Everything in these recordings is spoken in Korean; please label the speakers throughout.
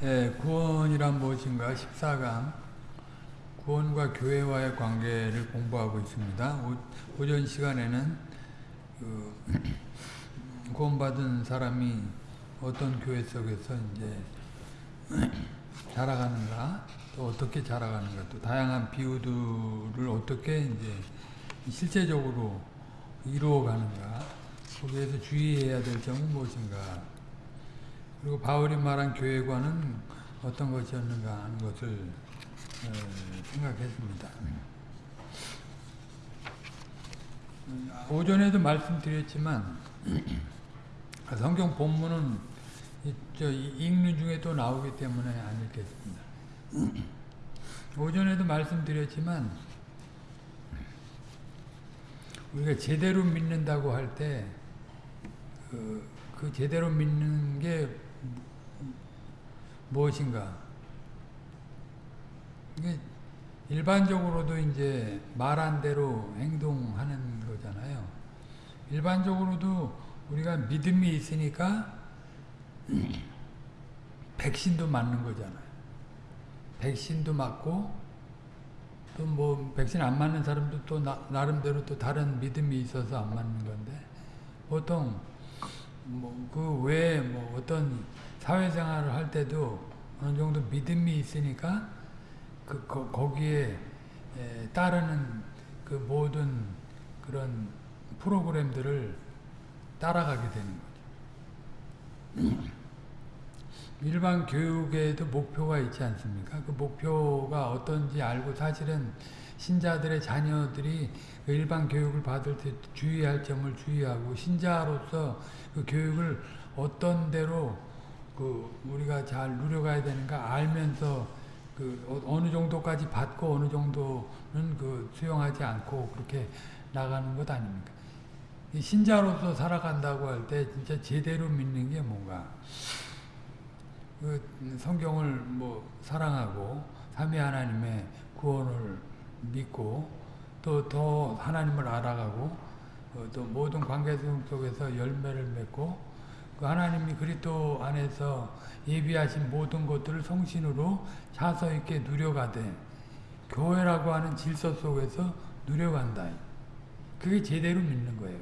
Speaker 1: 예, 구원이란 무엇인가? 14강. 구원과 교회와의 관계를 공부하고 있습니다. 오, 전 시간에는 그 구원받은 사람이 어떤 교회 속에서 이제 자라가는가? 또 어떻게 자라가는가? 또 다양한 비유들을 어떻게 이제 실제적으로 이루어가는가? 거기에서 주의해야 될 점은 무엇인가 그리고 바울이 말한 교회관은 어떤 것이었는가 하는 것을 생각했습니다. 오전에도 말씀드렸지만 성경 본문은 읽는 중에 또 나오기 때문에 안 읽겠습니다. 오전에도 말씀드렸지만 우리가 제대로 믿는다고 할 때 그, 그 제대로 믿는 게 무엇인가? 이게 일반적으로도 이제 말한 대로 행동하는 거잖아요. 일반적으로도 우리가 믿음이 있으니까 백신도 맞는 거잖아요. 백신도 맞고 또 뭐 백신 안 맞는 사람도 또 나, 나름대로 또 다른 믿음이 있어서 안 맞는 건데 보통 뭐 그 외에 뭐 어떤 사회생활을 할 때도 어느 정도 믿음이 있으니까 그 거, 거기에 에, 따르는 그 모든 그런 프로그램들을 따라가게 되는 거죠. 일반 교육에도 목표가 있지 않습니까? 그 목표가 어떤지 알고 사실은 신자들의 자녀들이 그 일반 교육을 받을 때 주의할 점을 주의하고 신자로서 그 교육을 어떤 대로 그 우리가 잘 누려가야 되는가 알면서 그 어, 어느 정도까지 받고 어느 정도는 그 수용하지 않고 그렇게 나가는 것 아닙니까? 신자로서 살아간다고 할 때 진짜 제대로 믿는 게 뭔가 그 성경을 뭐 사랑하고 삼위 하나님의 구원을 믿고 또 더 하나님을 알아가고 어, 또 모든 관계 속에서 열매를 맺고 그 하나님이 그리스도 안에서 예비하신 모든 것들을 성신으로 자서 있게 누려가되 교회라고 하는 질서 속에서 누려간다. 그게 제대로 믿는 거예요.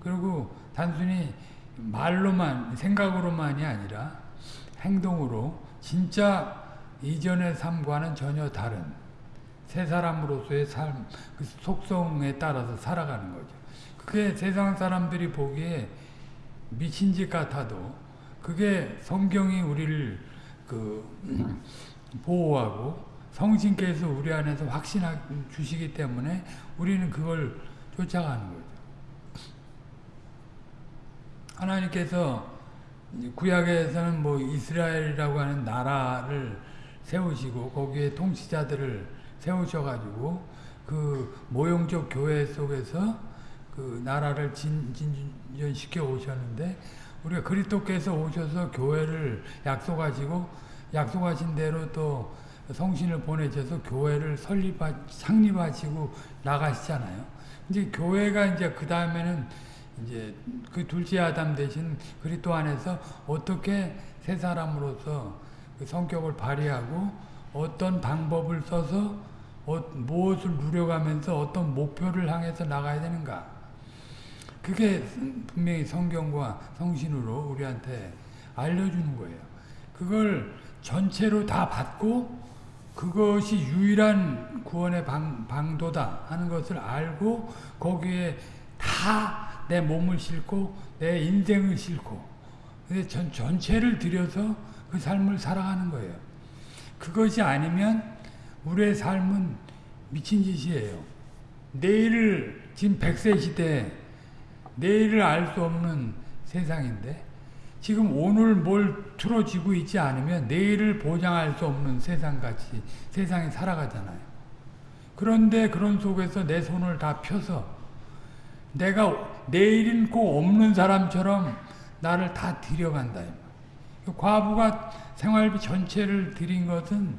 Speaker 1: 그리고 단순히 말로만 생각으로만이 아니라 행동으로 진짜 이전의 삶과는 전혀 다른 새 사람으로서의 삶, 그 속성에 따라서 살아가는 거죠. 그게 세상 사람들이 보기에 미친 짓 같아도 그게 성경이 우리를 그 보호하고 성신께서 우리 안에서 확신 주시기 때문에 우리는 그걸 쫓아가는 거죠. 하나님께서 구약에서는 뭐 이스라엘이라고 하는 나라를 세우시고 거기에 통치자들을 세우셔가지고 그 모형적 교회 속에서 그 나라를 진, 진 전시켜 오셨는데 우리가 그리스도께서 오셔서 교회를 약속하시고 약속하신 대로 또 성신을 보내셔서 교회를 설립하, 창립하시고 나가시잖아요. 이제 교회가 이제 그 다음에는 이제 그 둘째 아담 대신 그리스도 안에서 어떻게 새 사람으로서 그 성격을 발휘하고 어떤 방법을 써서 어, 무엇을 누려가면서 어떤 목표를 향해서 나가야 되는가 그게 분명히 성경과 성신으로 우리한테 알려주는 거예요. 그걸 전체로 다 받고 그것이 유일한 구원의 방, 방도다 하는 것을 알고 거기에 다 내 몸을 싣고 내 인생을 싣고 전, 전체를 들여서 그 삶을 살아가는 거예요. 그것이 아니면 우리의 삶은 미친 짓이에요. 내일을 지금 100세 시대 내일을 알 수 없는 세상인데 지금 오늘 뭘 틀어지고 있지 않으면 내일을 보장할 수 없는 세상같이 세상이 살아가잖아요. 그런데 그런 속에서 내 손을 다 펴서 내가 내일은 꼭 없는 사람처럼 나를 다 들여간다. 과부가 생활비 전체를 드린 것은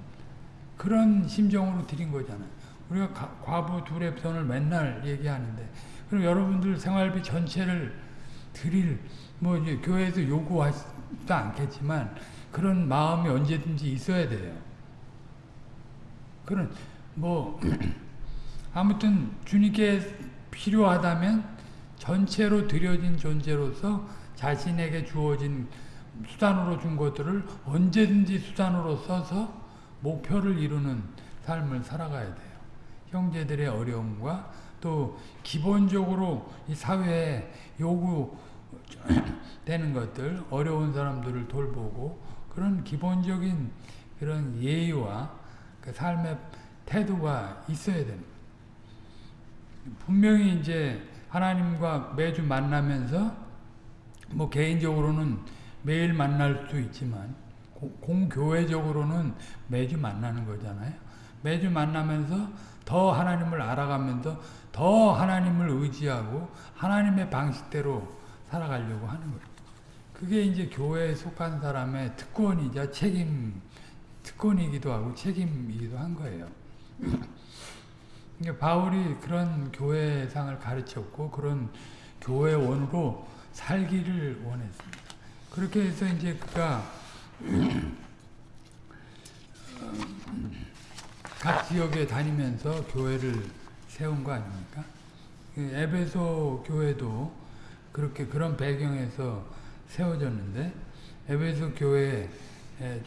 Speaker 1: 그런 심정으로 드린 거잖아요. 우리가 과부 둘의 편을 맨날 얘기하는데 그럼 여러분들 생활비 전체를 드릴 뭐 이제 교회에서 요구하지도 않겠지만 그런 마음이 언제든지 있어야 돼요. 그런 뭐 아무튼 주님께 필요하다면 전체로 드려진 존재로서 자신에게 주어진 수단으로 준 것들을 언제든지 수단으로 써서 목표를 이루는 삶을 살아가야 돼요. 형제들의 어려움과 또 기본적으로 이 사회에 요구되는 것들, 어려운 사람들을 돌보고 그런 기본적인 그런 예의와 그 삶의 태도가 있어야 됩니다. 분명히 이제 하나님과 매주 만나면서 뭐 개인적으로는 매일 만날 수 있지만 공교회적으로는 매주 만나는 거잖아요. 매주 만나면서 더 하나님을 알아가면서 더 하나님을 의지하고 하나님의 방식대로 살아가려고 하는 거예요. 그게 이제 교회에 속한 사람의 특권이자 책임, 특권이기도 하고 책임이기도 한 거예요. 그러니까 바울이 그런 교회상을 가르쳤고 그런 교회원으로 살기를 원했습니다. 그렇게 해서 이제 그가 각 지역에 다니면서 교회를 세운 거 아닙니까? 에베소 교회도 그렇게 그런 배경에서 세워졌는데 에베소 교회에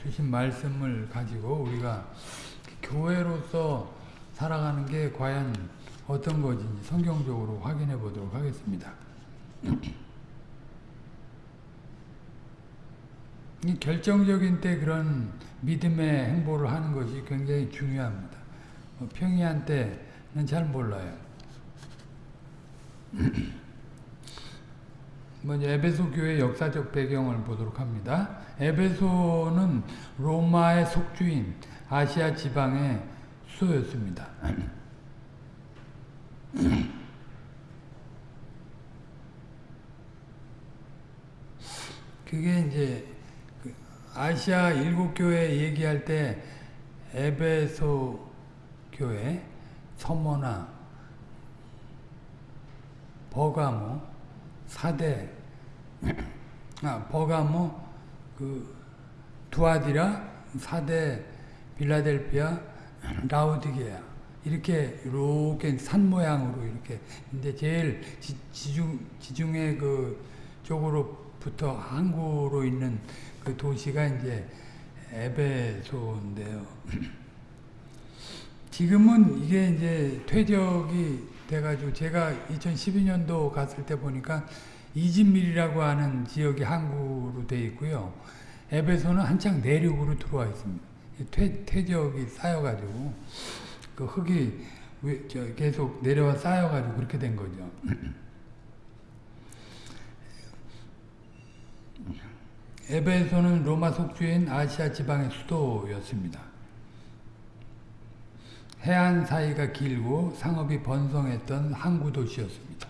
Speaker 1: 주신 말씀을 가지고 우리가 교회로서 살아가는 게 과연 어떤 것인지 성경적으로 확인해 보도록 하겠습니다. 이 결정적인 때 그런 믿음의 행보를 하는 것이 굉장히 중요합니다. 뭐 평이한 때는 잘 몰라요. 먼저 에베소 교회 역사적 배경을 보도록 합니다. 에베소는 로마의 속주인 아시아 지방의 수도였습니다. 그게 이제 아시아 일곱 교회 얘기할 때 에베소 교회, 서모나, 버가모, 사대, 아, 버가모, 그 두아디라, 사대, 빌라델피아, 라우디게아 이렇게 이렇게 산 모양으로 이렇게 근데 제일 지, 지중 지중해 그 쪽으로부터 항구로 있는 그 도시가 이제 에베소인데요. 지금은 이게 이제 퇴적이 돼가지고 제가 2012년도 갔을 때 보니까 이진밀이라고 하는 지역이 항구로 돼 있고요. 에베소는 한창 내륙으로 들어와 있습니다. 퇴, 퇴적이 쌓여가지고 그 흙이 계속 내려와 쌓여가지고 그렇게 된 거죠. 에베소는 로마 속주인 아시아 지방의 수도였습니다. 해안 사이가 길고 상업이 번성했던 항구 도시였습니다.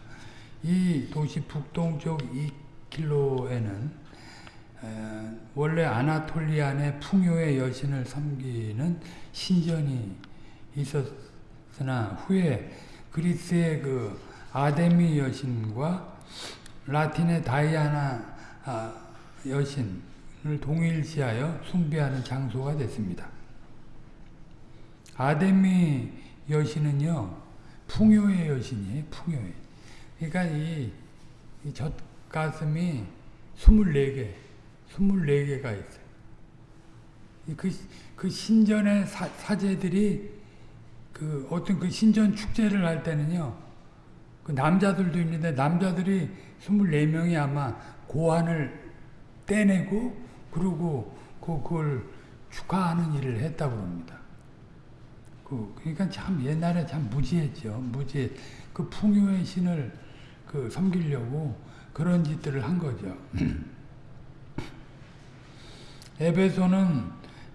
Speaker 1: 이 도시 북동쪽 2km에는 원래 아나톨리안의 풍요의 여신을 섬기는 신전이 있었으나 후에 그리스의 그 아데미 여신과 라틴의 다이아나 아, 여신을 동일시하여 숭배하는 장소가 됐습니다. 아데미 여신은요, 풍요의 여신이에요, 풍요의. 그러니까 이, 이 젖가슴이 24개, 24개가 있어요. 그, 그 신전의 사, 사제들이 그 어떤 그 신전 축제를 할 때는요, 그 남자들도 있는데 남자들이 24명이 아마 고환을 떼내고 그리고 그, 그걸 축하하는 일을 했다고 합니다. 그, 그러니까 참 옛날에 참 무지했죠. 무지. 그 풍요의 신을 그 섬기려고 그런 짓들을 한 거죠. 에베소는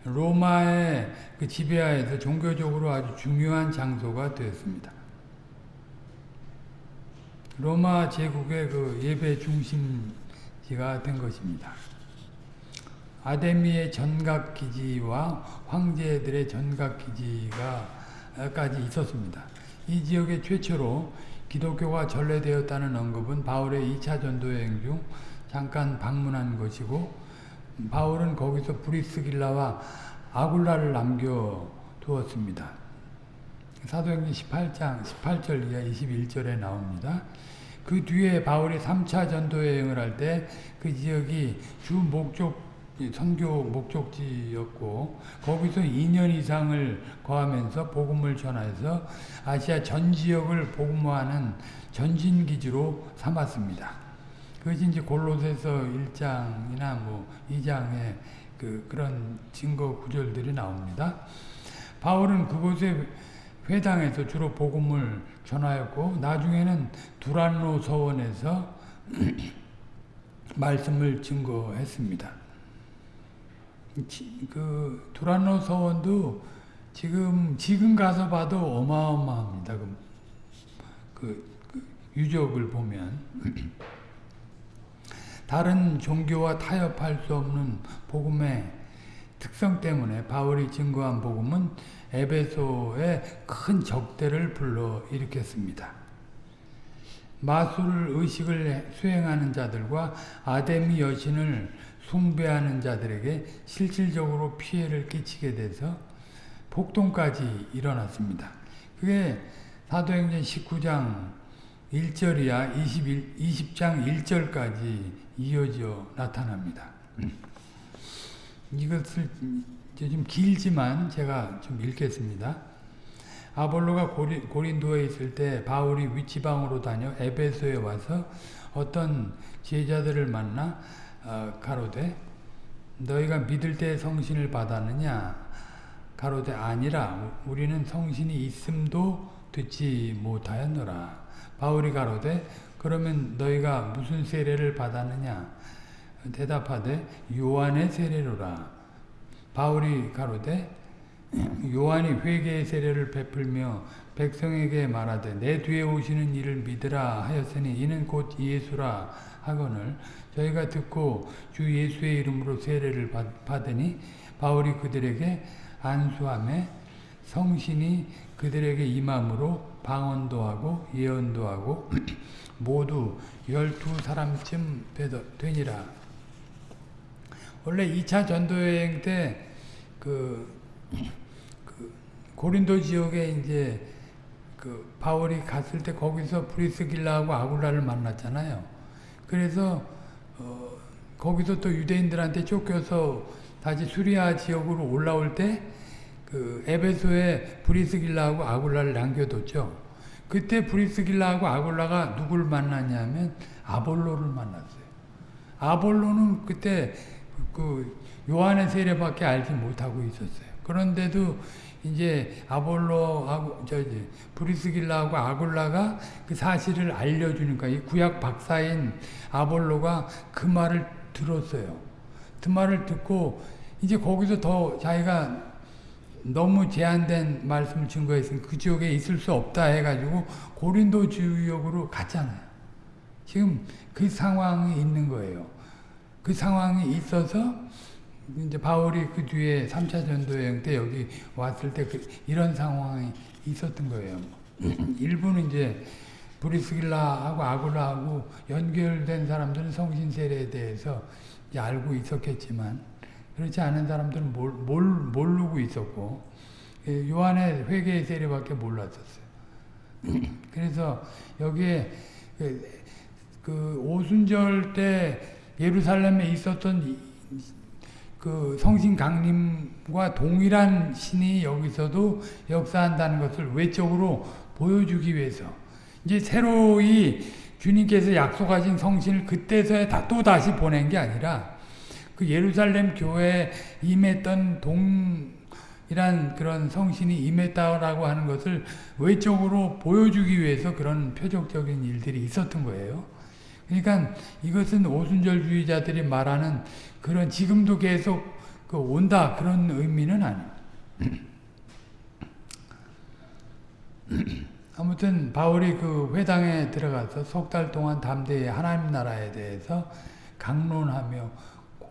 Speaker 1: 로마의 그 지배하에서 종교적으로 아주 중요한 장소가 되었습니다. 로마 제국의 그 예배 중심지가 된 것입니다. 아데미의 전각기지와 황제들의 전각기지가까지 있었습니다. 이 지역에 최초로 기독교가 전래되었다는 언급은 바울의 2차 전도여행 중 잠깐 방문한 것이고 바울은 거기서 브리스길라와 아굴라를 남겨 두었습니다. 사도행전 18장 18절 이하 21절에 나옵니다. 그 뒤에 바울이 3차 전도 여행을 할 때 그 지역이 주 목적 선교 목적지였고 거기서 2년 이상을 거하면서 복음을 전해서 아시아 전 지역을 복음화하는 전진 기지로 삼았습니다. 그것이 이제 골로새서 1장이나 뭐 2장에 그 그런 증거 구절들이 나옵니다. 바울은 그곳에 회당에서 주로 복음을 전하였고 나중에는 두란노 서원에서 말씀을 증거했습니다. 그 두란노 서원도 지금 지금 가서 봐도 어마어마합니다. 그, 그, 그 유적을 보면 다른 종교와 타협할 수 없는 복음의 특성 때문에 바울이 증거한 복음은 에베소에 큰 적대를 불러 일으켰습니다. 마술 의식을 수행하는 자들과 아데미 여신을 숭배하는 자들에게 실질적으로 피해를 끼치게 돼서 폭동까지 일어났습니다. 그게 사도행전 19장 1절이야 21, 20장 1절까지 이어져 나타납니다. 이것을 좀 길지만 제가 좀 읽겠습니다. 아볼로가 고리, 고린도에 있을 때 바울이 위치방으로 다녀 에베소에 와서 어떤 제자들을 만나 어, 가로되 너희가 믿을 때 성신을 받았느냐? 가로되 아니라 우리는 성신이 있음도 듣지 못하였노라. 바울이 가로되 그러면 너희가 무슨 세례를 받았느냐? 대답하되 요한의 세례로라. 바울이 가로되 요한이 회개의 세례를 베풀며 백성에게 말하되 내 뒤에 오시는 이를 믿으라 하였으니 이는 곧 예수라 하거늘 저희가 듣고 주 예수의 이름으로 세례를 받으니 바울이 그들에게 안수함에 성신이 그들에게 임함으로 방언도 하고 예언도 하고 모두 열두 사람쯤 되니라. 원래 2차 전도여행 때그 그 고린도 지역에 이제 그 바울이 갔을 때 거기서 브리스길라하고 아굴라를 만났잖아요. 그래서 어 거기서 또 유대인들한테 쫓겨서 다시 수리아 지역으로 올라올 때 그 에베소에 브리스길라하고 아굴라를 남겨뒀죠. 그때 브리스길라하고 아굴라가 누굴 만났냐면 아볼로를 만났어요. 아볼로는 그때 그 요한의 세례밖에 알지 못하고 있었어요. 그런데도 이제 아볼로하고 저기 브리스길라하고 아굴라가 그 사실을 알려주니까 이 구약 박사인 아볼로가 그 말을 들었어요. 그 말을 듣고 이제 거기서 더 자기가 너무 제한된 말씀을 증거했으니 그 지역에 있을 수 없다 해가지고 고린도 지역으로 갔잖아요. 지금 그 상황이 있는 거예요. 그 상황이 있어서 이제 바울이 그 뒤에 3차 전도 여행 때 여기 왔을 때 그 이런 상황이 있었던 거예요. 일부는 이제 브리스길라하고 아굴라하고 연결된 사람들은 성신 세례에 대해서 알고 있었겠지만 그렇지 않은 사람들은 몰, 몰, 모르고 있었고 예, 요한의 회개의 세례밖에 몰랐었어요. 그래서 여기에 그, 그 오순절 때 예루살렘에 있었던 그 성신 강림과 동일한 신이 여기서도 역사한다는 것을 외적으로 보여주기 위해서 이제 새로이 주님께서 약속하신 성신을 그때서야 또 다시 보낸 게 아니라 그 예루살렘 교회에 임했던 동이란 그런 성신이 임했다라고 하는 것을 외적으로 보여주기 위해서 그런 표적적인 일들이 있었던 거예요. 그러니까 이것은 오순절주의자들이 말하는 그런 지금도 계속 그 온다 그런 의미는 아니에요. 아무튼 바울이 그 회당에 들어가서 석 달 동안 담대히 하나님 나라에 대해서 강론하며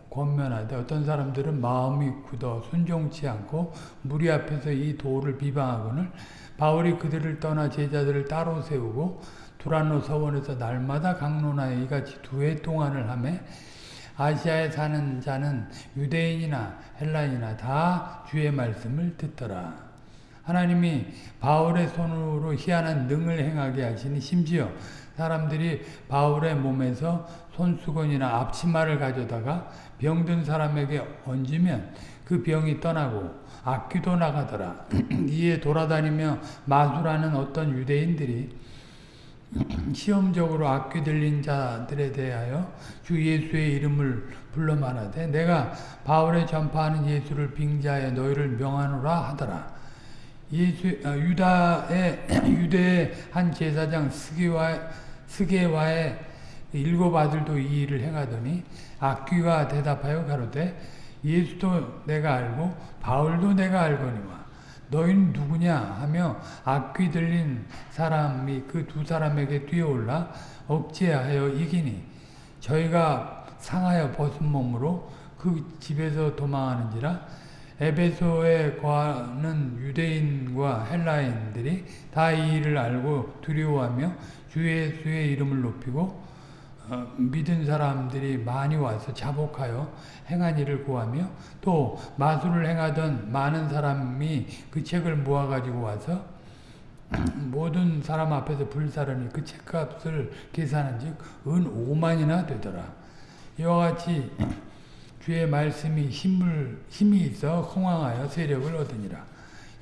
Speaker 1: 권면하되 어떤 사람들은 마음이 굳어 순종치 않고 무리 앞에서 이 도를 비방하거늘 바울이 그들을 떠나 제자들을 따로 세우고 두란노 서원에서 날마다 강론하여 이같이 두 해 동안을 하매 아시아에 사는 자는 유대인이나 헬라인이나 다 주의 말씀을 듣더라. 하나님이 바울의 손으로 희한한 능을 행하게 하시니 심지어 사람들이 바울의 몸에서 손수건이나 앞치마를 가져다가 병든 사람에게 얹으면 그 병이 떠나고 악귀도 나가더라. 이에 돌아다니며 마술하는 어떤 유대인들이 시험적으로 악귀 들린 자들에 대하여 주 예수의 이름을 불러 말하되 내가 바울의 전파하는 예수를 빙자해 너희를 명하노라 하더라. 예수 아, 유다의 유대의 한 제사장 스게와 스게와의 일곱 아들도 이 일을 행하더니 악귀가 대답하여 가로되 예수도 내가 알고 바울도 내가 알거니와 너희는 누구냐? 하며 악귀 들린 사람이 그 두 사람에게 뛰어올라 억제하여 이기니 저희가 상하여 벗은 몸으로 그 집에서 도망하는지라 에베소에 거하는 유대인과 헬라인들이 다 이 일을 알고 두려워하며 주 예수의 이름을 높이고 어, 믿은 사람들이 많이 와서 자복하여 행한 일을 구하며 또 마술을 행하던 많은 사람이 그 책을 모아가지고 와서 모든 사람 앞에서 불사르니 그 책값을 계산한 즉, 은 5만이나 되더라. 이와 같이 주의 말씀이 힘을, 힘이 있어 흥황하여 세력을 얻으니라.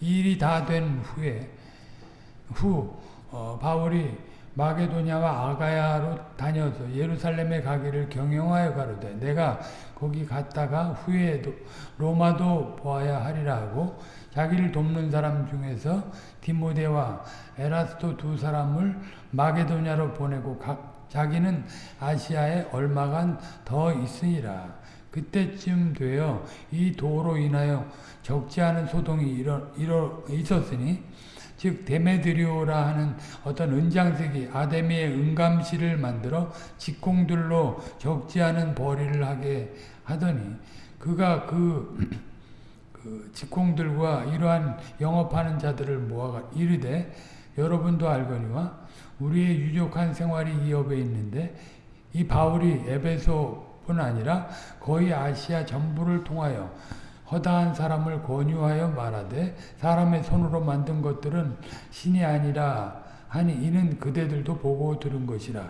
Speaker 1: 이 일이 다 된 후에, 후, 어, 바울이 마게도냐와 아가야로 다녀서 예루살렘에 가기를 경영하여 가로되 내가 거기 갔다가 후에도 로마도 보아야 하리라 하고 자기를 돕는 사람 중에서 디모데와 에라스도 두 사람을 마게도냐로 보내고 각, 자기는 아시아에 얼마간 더 있으니라. 그때쯤 되어 이 도로 인하여 적지 않은 소동이 일어, 일어 있었으니 즉 데메드리오라 하는 어떤 은장색이 아데미의 은감실을 만들어 직공들로 적지 않은 벌이를 하게 하더니 그가 그, 그 직공들과 이러한 영업하는 자들을 모아가 이르되 여러분도 알거니와 우리의 유족한 생활이 이 업에 있는데 이 바울이 에베소뿐 아니라 거의 아시아 전부를 통하여 허다한 사람을 권유하여 말하되 사람의 손으로 만든 것들은 신이 아니라 하니 이는 그대들도 보고 들은 것이라.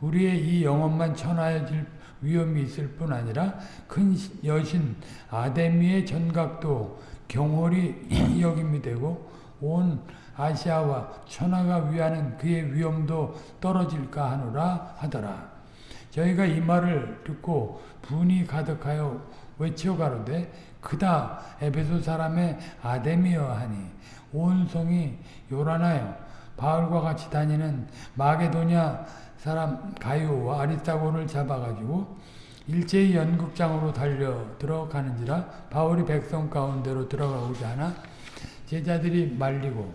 Speaker 1: 우리의 이 영혼만 천하여질 위험이 있을 뿐 아니라 큰 여신 아데미의 전각도 경홀이 여김이 되고 온 아시아와 천하가 위하는 그의 위험도 떨어질까 하노라 하더라. 저희가 이 말을 듣고 분이 가득하여 외쳐 가로되 그다 에베소 사람의 아데미어 하니 온 성이 요란하여 바울과 같이 다니는 마게도냐 사람 가이오와 아리스타고를 잡아가지고 일제히 연극장으로 달려 들어가는지라 바울이 백성 가운데로 들어가고자 하나 제자들이 말리고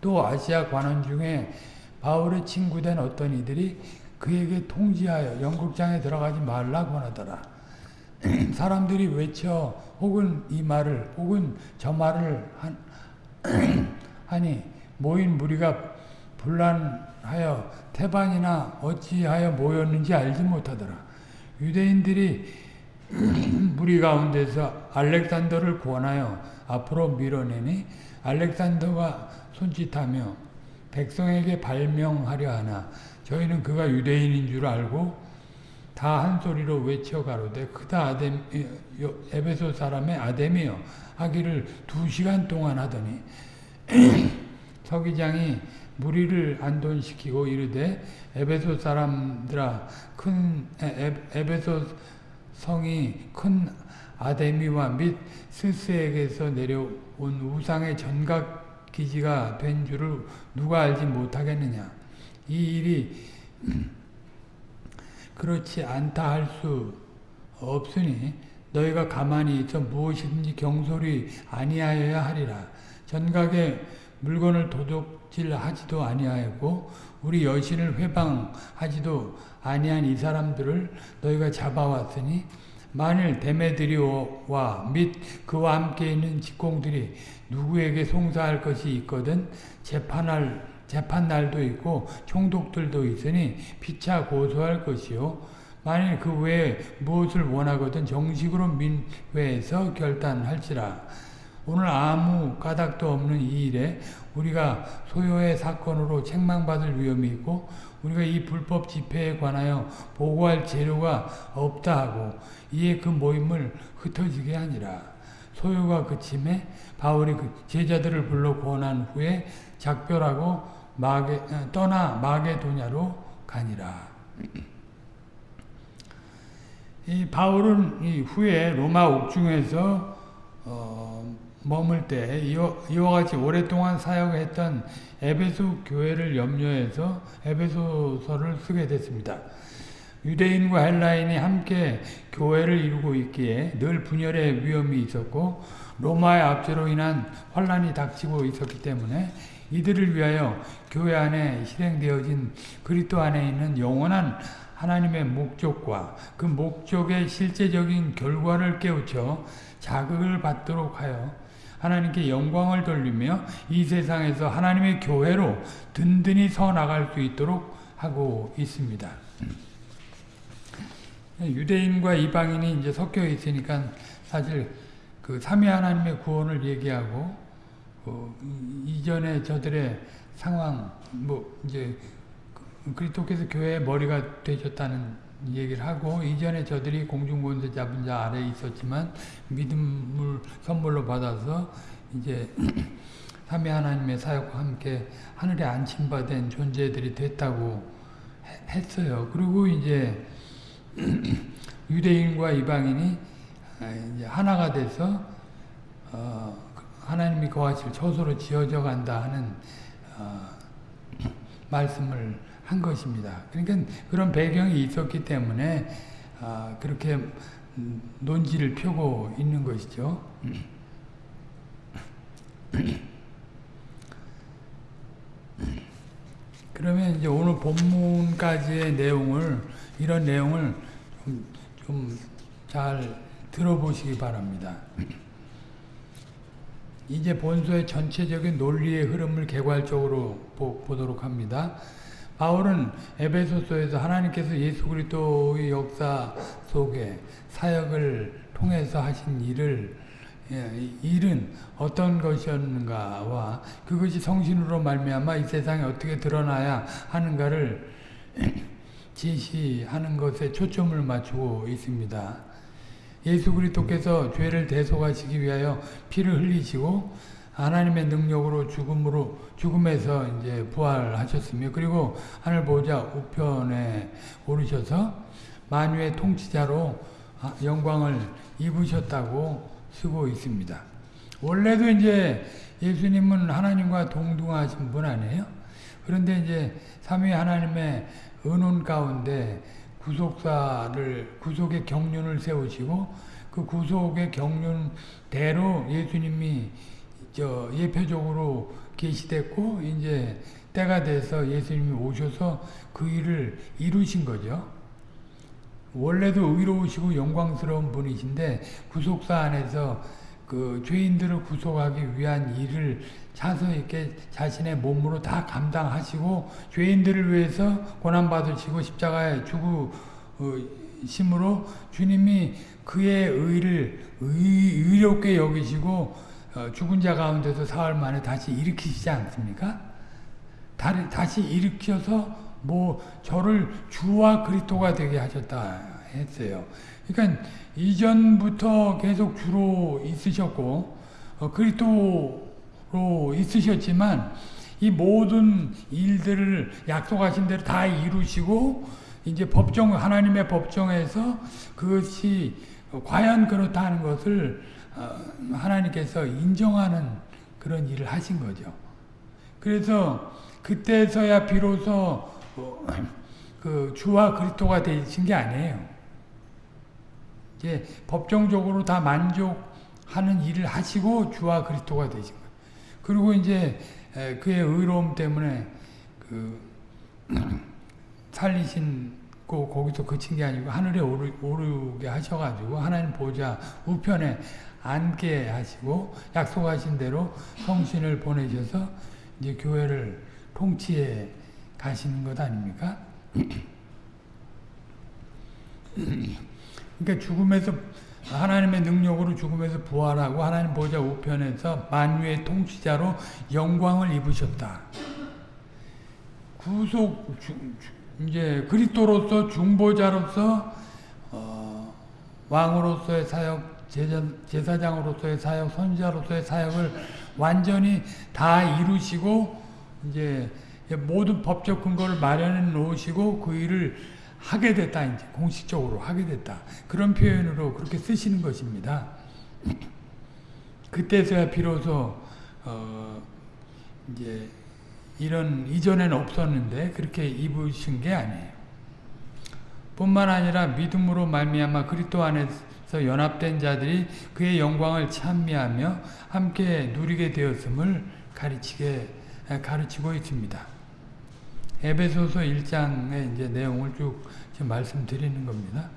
Speaker 1: 또 아시아 관원 중에 바울의 친구된 어떤 이들이 그에게 통지하여 연극장에 들어가지 말라고 하더라. 사람들이 외쳐 혹은 이 말을 혹은 저 말을 한, 하니 모인 무리가 분란하여 태반이나 어찌하여 모였는지 알지 못하더라. 유대인들이 무리 가운데서 알렉산더를 권하여 앞으로 밀어내니 알렉산더가 손짓하며 백성에게 발명하려 하나 저희는 그가 유대인인 줄 알고 다 한 소리로 외쳐 가로되 크다 아뎀 에베소 사람의 아데미여 하기를 두 시간 동안 하더니 서기장이 무리를 안돈시키고 이르되 에베소 사람들아 큰 에베소 성이 큰 아데미와 및 스스에게서 내려온 우상의 전각 기지가 된 줄을 누가 알지 못하겠느냐. 이 일이 그렇지 않다 할 수 없으니 너희가 가만히 있어 무엇이든지 경솔이 아니하여야 하리라. 전각에 물건을 도둑질하지도 아니하였고 우리 여신을 회방하지도 아니한 이 사람들을 너희가 잡아왔으니 만일 데메드리오와 및 그와 함께 있는 직공들이 누구에게 송사할 것이 있거든 재판할 재판 날도 있고 총독들도 있으니 피차 고소할 것이요 만일 그 외에 무엇을 원하거든 정식으로 민회에서 결단할지라 오늘 아무 까닭도 없는 이 일에 우리가 소요의 사건으로 책망받을 위험이 있고 우리가 이 불법 집회에 관하여 보고할 재료가 없다 하고 이에 그 모임을 흩어지게 하니라. 소요가 그침에 바울이 그 제자들을 불러 권한 후에 작별하고 마게, 떠나 마게도냐로 가니라. 이 바울은 이 후에 로마 옥중에서 어, 머물 때 이와, 이와 같이 오랫동안 사역했던 에베소 교회를 염려해서 에베소서를 쓰게 됐습니다. 유대인과 헬라인이 함께 교회를 이루고 있기에 늘 분열의 위험이 있었고 로마의 압제로 인한 환란이 닥치고 있었기 때문에 이들을 위하여 교회 안에 실행되어진 그리스도 안에 있는 영원한 하나님의 목적과 그 목적의 실제적인 결과를 깨우쳐 자극을 받도록 하여 하나님께 영광을 돌리며 이 세상에서 하나님의 교회로 든든히 서 나갈 수 있도록 하고 있습니다. 유대인과 이방인이 이제 섞여 있으니까 사실 그 삼위 하나님의 구원을 얘기하고 어, 이전에 저들의 상황 뭐 이제 그리스도께서 교회의 머리가 되셨다는 얘기를 하고 이전에 저들이 공중권세 잡은 자 아래에 있었지만 믿음을 선물로 받아서 이제 삼위 하나님의 사역과 함께 하늘에 안침받은 존재들이 됐다고 했어요. 그리고 이제 유대인과 이방인이 이제 하나가 돼서 어 하나님이 거하실 처소로 지어져 간다 하는 어 말씀을 한 것입니다. 그러니까 그런 배경이 있었기 때문에 아, 그렇게 논지를 펴고 있는 것이죠. 그러면 이제 오늘 본문까지의 내용을 이런 내용을 좀 잘 들어보시기 바랍니다. 이제 본서의 전체적인 논리의 흐름을 개괄적으로 보, 보도록 합니다. 바울은 에베소서에서 하나님께서 예수 그리스도의 역사 속에 사역을 통해서 하신 일을 예, 일은 어떤 것이었는가와 그것이 성신으로 말미암아 이 세상에 어떻게 드러나야 하는가를 제시하는 것에 초점을 맞추고 있습니다. 예수 그리스도께서 죄를 대속하시기 위하여 피를 흘리시고 하나님의 능력으로 죽음으로 죽음에서 이제 부활하셨으며 그리고 하늘 보좌 우편에 오르셔서 만유의 통치자로 영광을 입으셨다고 쓰고 있습니다. 원래도 이제 예수님은 하나님과 동등하신 분 아니에요? 그런데 이제 삼위 하나님의 은혼 가운데 구속사를 구속의 경륜을 세우시고 그 구속의 경륜대로 예수님이 저 예표적으로 계시됐고 이제 때가 돼서 예수님이 오셔서 그 일을 이루신 거죠. 원래도 의로우시고 영광스러운 분이신데 구속사 안에서 그 죄인들을 구속하기 위한 일을 차서 이렇게 자신의 몸으로 다 감당하시고 죄인들을 위해서 고난 받으시고 십자가에 죽으심으로 주님이 그의 의를 의, 의롭게 여기시고 어, 죽은 자 가운데서 사흘 만에 다시 일으키시지 않습니까? 다시 일으켜서 뭐 저를 주와 그리스도가 되게 하셨다 했어요. 그러니까 이전부터 계속 주로 있으셨고 어, 그리스도 로 있으셨지만 이 모든 일들을 약속하신 대로 다 이루시고 이제 법정 하나님의 법정에서 그것이 과연 그렇다는 것을 어, 하나님께서 인정하는 그런 일을 하신 거죠. 그래서 그때서야 비로소 어, 그 주와 그리스도가 되신 게 아니에요. 이제 법정적으로 다 만족하는 일을 하시고 주와 그리스도가 되신 거예요. 그리고 이제 그의 의로움 때문에 그 살리신 고 거기서 그친 게 아니고 하늘에 오르, 오르게 하셔가지고 하나님 보좌 우편에 앉게 하시고 약속하신 대로 성신을 보내셔서 이제 교회를 통치해 가시는 것 아닙니까? 그러니까 죽음에서 하나님의 능력으로 죽음에서 부활하고 하나님 보좌 우편에서 만유의 통치자로 영광을 입으셨다. 구속 주, 주, 이제 그리스도로서 중보자로서 어, 왕으로서의 사역, 제자, 제사장으로서의 사역, 선지자로서의 사역을 완전히 다 이루시고 이제 모든 법적 근거를 마련해 놓으시고 그 일을 하게 됐다 이제 공식적으로 하게 됐다 그런 표현으로 그렇게 쓰시는 것입니다. 그때서야 비로소 어 이제 이런 이전에는 없었는데 그렇게 입으신 게 아니에요. 뿐만 아니라 믿음으로 말미암아 그리스도 안에서 연합된 자들이 그의 영광을 찬미하며 함께 누리게 되었음을 가르치게 가르치고 있습니다. 에베소서 1장의 이제 내용을 쭉 말씀드리는 겁니다.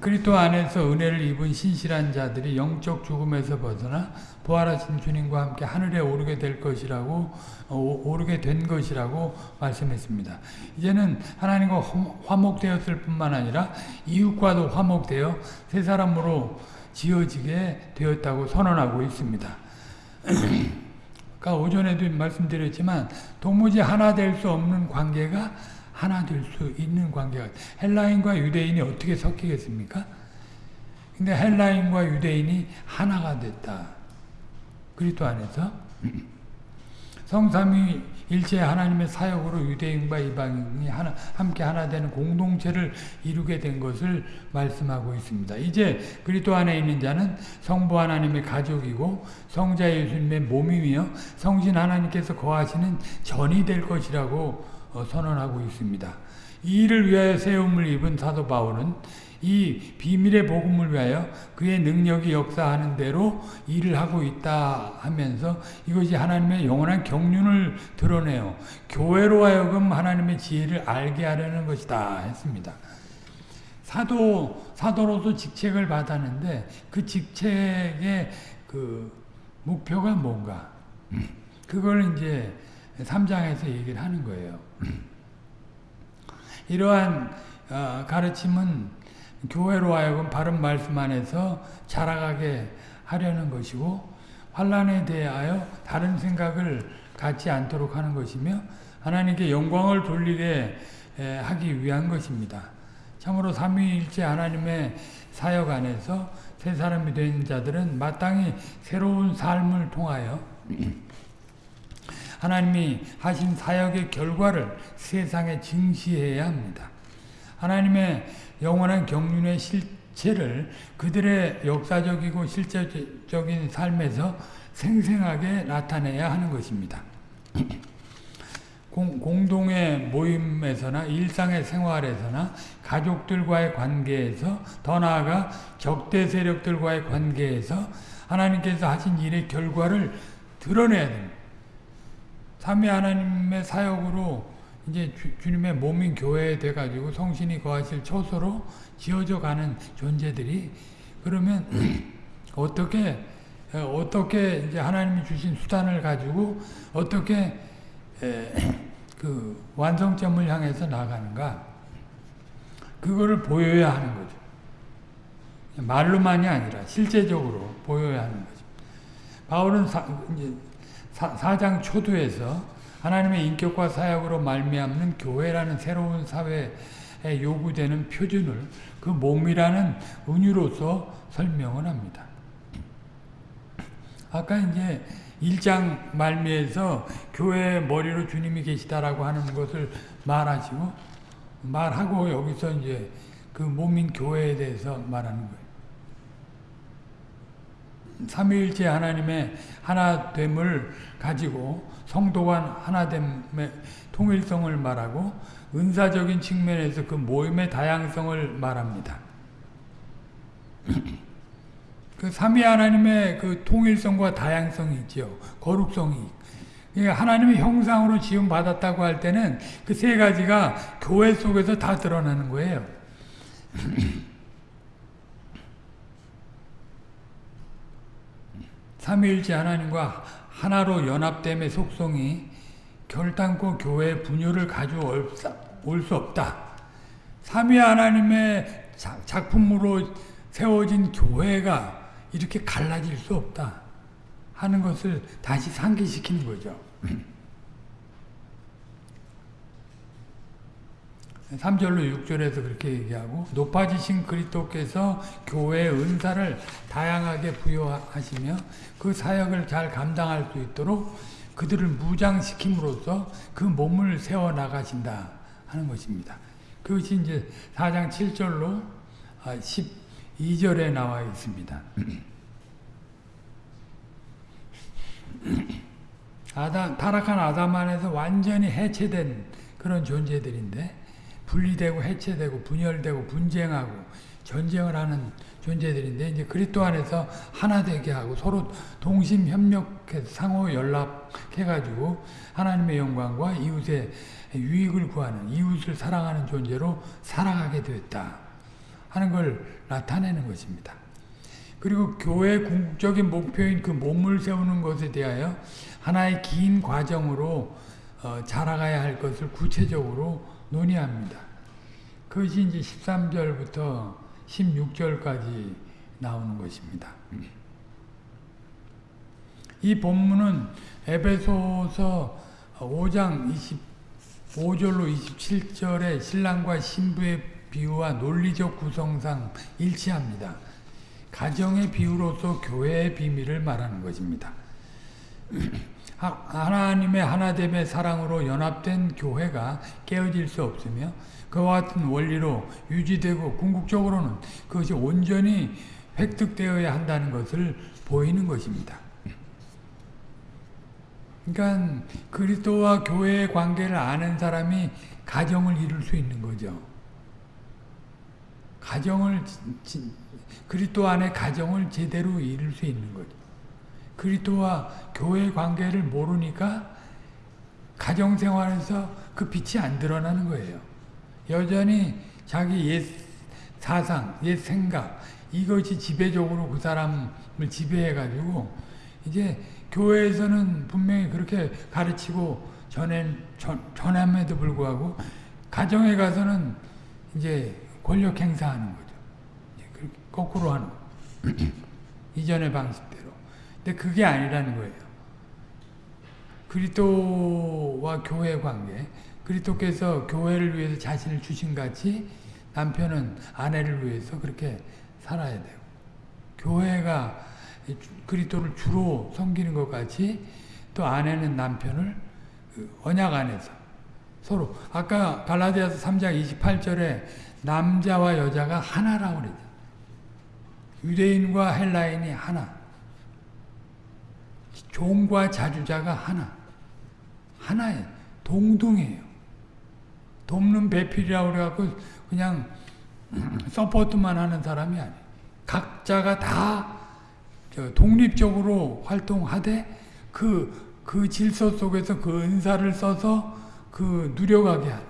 Speaker 1: 그리스도 안에서 은혜를 입은 신실한 자들이 영적 죽음에서 벗어나 부활하신 주님과 함께 하늘에 오르게 될 것이라고 오르게 된 것이라고 말씀했습니다. 이제는 하나님과 화목되었을 뿐만 아니라 이웃과도 화목되어 새 사람으로 지어지게 되었다고 선언하고 있습니다. 아까 오전에도 말씀드렸지만 도무지 하나 될 수 없는 관계가 하나 될 수 있는 관계가 헬라인과 유대인이 어떻게 섞이겠습니까? 근데 헬라인과 유대인이 하나가 됐다. 그리스도 안에서 성삼위 일체 하나님의 사역으로 유대인과 이방인이 하나, 함께 하나 되는 공동체를 이루게 된 것을 말씀하고 있습니다. 이제 그리스도 안에 있는 자는 성부 하나님의 가족이고 성자 예수님의 몸이며 성신 하나님께서 거하시는 전이 될 것이라고 어, 선언하고 있습니다. 이 일을 위하여 세움을 입은 사도 바울은 이 비밀의 복음을 위하여 그의 능력이 역사하는 대로 일을 하고 있다 하면서 이것이 하나님의 영원한 경륜을 드러내요. 교회로 하여금 하나님의 지혜를 알게 하려는 것이다 했습니다. 사도, 사도로서 직책을 받았는데 그 직책의 그 목표가 뭔가 그걸 이제 3장에서 얘기를 하는 거예요. 이러한 어, 가르침은 교회로 하여금 바른 말씀 안에서 자라가게 하려는 것이고 환란에 대하여 다른 생각을 갖지 않도록 하는 것이며 하나님께 영광을 돌리게 하기 위한 것입니다. 참으로 삼위일체 하나님의 사역 안에서 새 사람이 된 자들은 마땅히 새로운 삶을 통하여 하나님이 하신 사역의 결과를 세상에 증시해야 합니다. 하나님의 영원한 경륜의 실체를 그들의 역사적이고 실제적인 삶에서 생생하게 나타내야 하는 것입니다. 공, 동의 모임에서나 일상의 생활에서나 가족들과의 관계에서 더 나아가 적대 세력들과의 관계에서 하나님께서 하신 일의 결과를 드러내야 됩니다. 삼위 하나님의 사역으로 이제 주, 님의 몸인 교회에 돼가지고 성신이 거하실 처소로 지어져 가는 존재들이 그러면 어떻게 어떻게 이제 하나님이 주신 수단을 가지고 어떻게 에, 그 완성점을 향해서 나가는가 그거를 보여야 하는 거죠. 말로만이 아니라 실제적으로 보여야 하는 거죠. 바울은 사, 이제 사, 사장 초두에서 하나님의 인격과 사역으로 말미암는 교회라는 새로운 사회에 요구되는 표준을 그 몸이라는 은유로서 설명을 합니다. 아까 이제 1장 말미에서 교회의 머리로 주님이 계시다라고 하는 것을 말하시고 말하고 여기서 이제 그 몸인 교회에 대해서 말하는 거예요. 삼위일체 하나님의 하나됨을 가지고 성도간 하나됨의 통일성을 말하고 은사적인 측면에서 그 모임의 다양성을 말합니다. 그 삼위 하나님의 그 통일성과 다양성이 있죠. 거룩성이. 그러니까 하나님의 형상으로 지음 받았다고 할 때는 그 세 가지가 교회 속에서 다 드러나는 거예요. 삼위일체 하나님과 하나로 연합됨의 속성이 결단코 교회 분열을 가져올 수 없다. 삼위 하나님의 작품으로 세워진 교회가 이렇게 갈라질 수 없다 하는 것을 다시 상기시키는 거죠. 3절로 6절에서 그렇게 얘기하고 높아지신 그리스도께서 교회의 은사를 다양하게 부여하시며 그 사역을 잘 감당할 수 있도록 그들을 무장시킴으로써 그 몸을 세워 나가신다 하는 것입니다. 그것이 이제 4장 7절로 12절에 나와 있습니다. 아담, 타락한 아담 안에서 완전히 해체된 그런 존재들인데 분리되고 해체되고 분열되고 분쟁하고 전쟁을 하는 존재들인데 이제 그리스도 안에서 하나 되게 하고 서로 동심 협력해서 상호 연락해 가지고 하나님의 영광과 이웃의 유익을 구하는 이웃을 사랑하는 존재로 살아가게 되었다 하는 걸 나타내는 것입니다. 그리고 교회의 궁극적인 목표인 그 몸을 세우는 것에 대하여 하나의 긴 과정으로 어, 자라가야 할 것을 구체적으로 논의합니다. 그것이 이제 13절부터 16절까지 나오는 것입니다. 이 본문은 에베소서 5장 25절로 27절의 신랑과 신부의 비유와 논리적 구성상 일치합니다. 가정의 비유로서 교회의 비밀을 말하는 것입니다. 하나님의 하나됨의 사랑으로 연합된 교회가 깨어질 수 없으며 그와 같은 원리로 유지되고 궁극적으로는 그것이 온전히 획득되어야 한다는 것을 보이는 것입니다. 그러니까 그리스도와 교회의 관계를 아는 사람이 가정을 이룰 수 있는 거죠. 가정을 그리스도 안에 가정을 제대로 이룰 수 있는 거죠. 그리스도와 교회 관계를 모르니까 가정 생활에서 그 빛이 안 드러나는 거예요. 여전히 자기 옛 사상, 옛 생각 이것이 지배적으로 그 사람을 지배해가지고 이제 교회에서는 분명히 그렇게 가르치고 전해, 전, 전함에도 불구하고 가정에 가서는 이제 권력 행사하는 거죠. 거꾸로 하는 이전의 방식대로. 근데 그게 아니라는 거예요. 그리스도와 교회 관계, 그리스도께서 교회를 위해서 자신을 주신 같이 남편은 아내를 위해서 그렇게 살아야 되고 교회가 그리스도를 주로 섬기는 것 같이 또 아내는 남편을 그 언약 안에서 서로 아까 갈라디아서 3장 28절에 남자와 여자가 하나라고 그러죠. 유대인과 헬라인이 하나. 종과 자주자가 하나. 하나예요. 동등해요. 돕는 배필이라고 그래갖고 그냥 서포트만 하는 사람이 아니에요. 각자가 다 독립적으로 활동하되 그, 그 질서 속에서 그 은사를 써서 그 누려가게 하는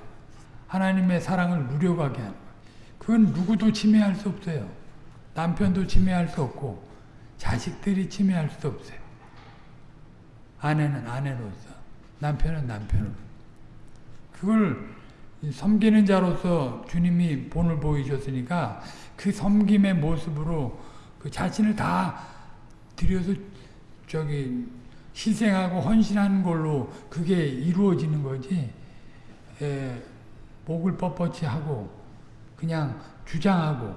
Speaker 1: 하나님의 사랑을 누려가게 하는 그건 누구도 침해할 수 없어요. 남편도 침해할 수 없고 자식들이 침해할 수 없어요. 아내는 아내로서 남편은 남편으로 그걸 섬기는 자로서 주님이 본을 보이셨으니까 그 섬김의 모습으로 그 자신을 다 들여서 저기 희생하고 헌신하는 걸로 그게 이루어지는 거지 에, 목을 뻣뻣이 하고 그냥 주장하고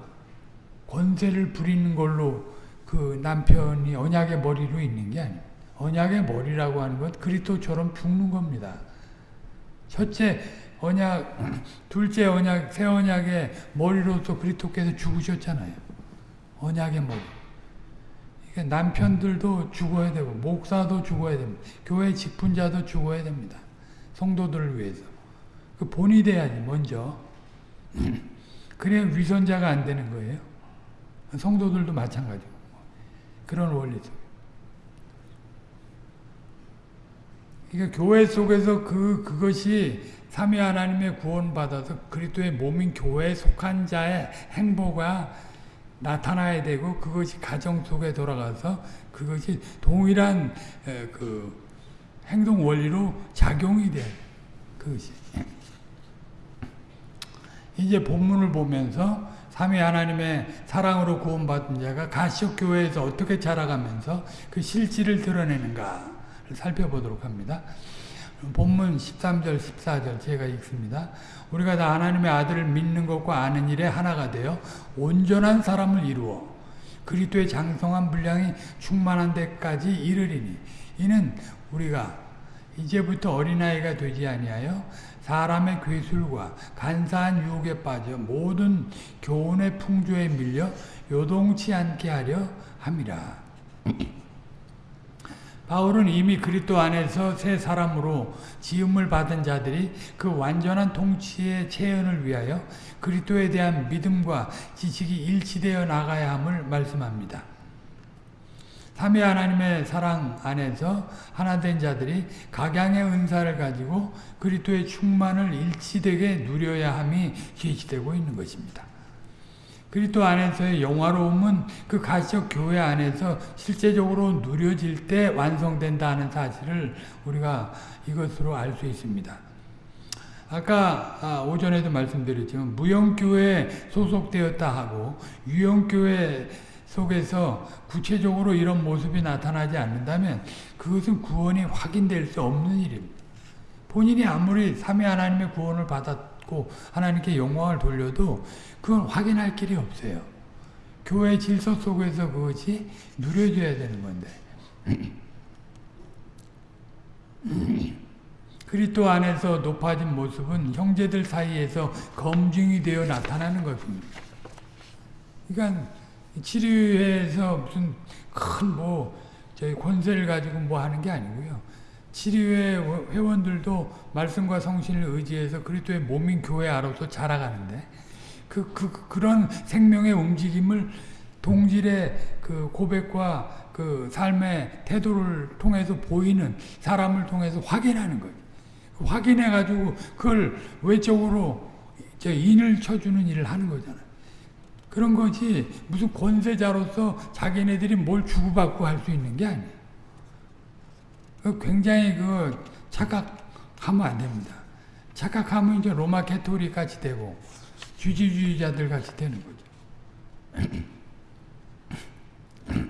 Speaker 1: 권세를 부리는 걸로 그 남편이 언약의 머리로 있는 게 아니에요. 언약의 머리라고 하는 것 그리스도처럼 죽는 겁니다. 첫째 언약, 둘째 언약, 새 언약의 머리로서 그리스도께서 죽으셨잖아요. 언약의 머리. 그러니까 남편들도 죽어야 되고 목사도 죽어야 됩니다. 교회 직분자도 죽어야 됩니다. 성도들을 위해서. 그 본이 돼야지 먼저. 그래야 위선자가 안 되는 거예요. 성도들도 마찬가지고. 그런 원리 속. 그러니까 교회 속에서 그 그것이 삼위 하나님의 구원받아서 그리스도의 몸인 교회에 속한 자의 행보가 나타나야 되고 그것이 가정 속에 돌아가서 그것이 동일한 그 행동 원리로 작용이 돼. 그것이. 이제 본문을 보면서 삼위 하나님의 사랑으로 구원받은 자가 가시옥 교회에서 어떻게 자라가면서 그 실질을 드러내는가를 살펴보도록 합니다. 본문 13절, 14절 제가 읽습니다. 우리가 다 하나님의 아들을 믿는 것과 아는 일에 하나가 되어 온전한 사람을 이루어 그리스도의 장성한 분량이 충만한 데까지 이르리니 이는 우리가 이제부터 어린아이가 되지 아니하여 사람의 괴술과 간사한 유혹에 빠져 모든 교훈의 풍조에 밀려 요동치 않게 하려 함이라. 바울은 이미 그리스도 안에서 새 사람으로 지음을 받은 자들이 그 완전한 통치의 체현을 위하여 그리스도에 대한 믿음과 지식이 일치되어 나가야 함을 말씀합니다. 삼위 하나님의 사랑 안에서 하나 된 자들이 각양의 은사를 가지고 그리스도의 충만을 일치되게 누려야 함이 제시되고 있는 것입니다. 그리스도 안에서의 영화로움은 그 가시적 교회 안에서 실제적으로 누려질 때 완성된다는 사실을 우리가 이것으로 알 수 있습니다. 아까 오전에도 말씀드렸지만 무형교회에 소속되었다 하고 유형교회 속에서 구체적으로 이런 모습이 나타나지 않는다면 그것은 구원이 확인될 수 없는 일입니다. 본인이 아무리 삼위 하나님의 구원을 받았고 하나님께 영광을 돌려도 그건 확인할 길이 없어요. 교회 질서 속에서 그것이 누려져야 되는 건데 그리스도 안에서 높아진 모습은 형제들 사이에서 검증이 되어 나타나는 것입니다. 그러니까 치료회에서 무슨 큰 뭐 저희 권세를 가지고 뭐 하는 게 아니고요. 치료회 회원들도 말씀과 성신을 의지해서 그리스도의 몸인 교회 안으로서 자라가는데 그, 그, 그런 생명의 움직임을 동질의 그 고백과 그 삶의 태도를 통해서 보이는 사람을 통해서 확인하는 거예요. 확인해가지고 그걸 외적으로 인을 쳐주는 일을 하는 거잖아요. 그런 거지 무슨 권세자로서 자기네들이 뭘 주고받고 할 수 있는 게 아니에요. 굉장히 그 착각하면 안 됩니다. 착각하면 이제 로마 캐토릭 같이 되고 주지주의자들 같이 되는 거죠.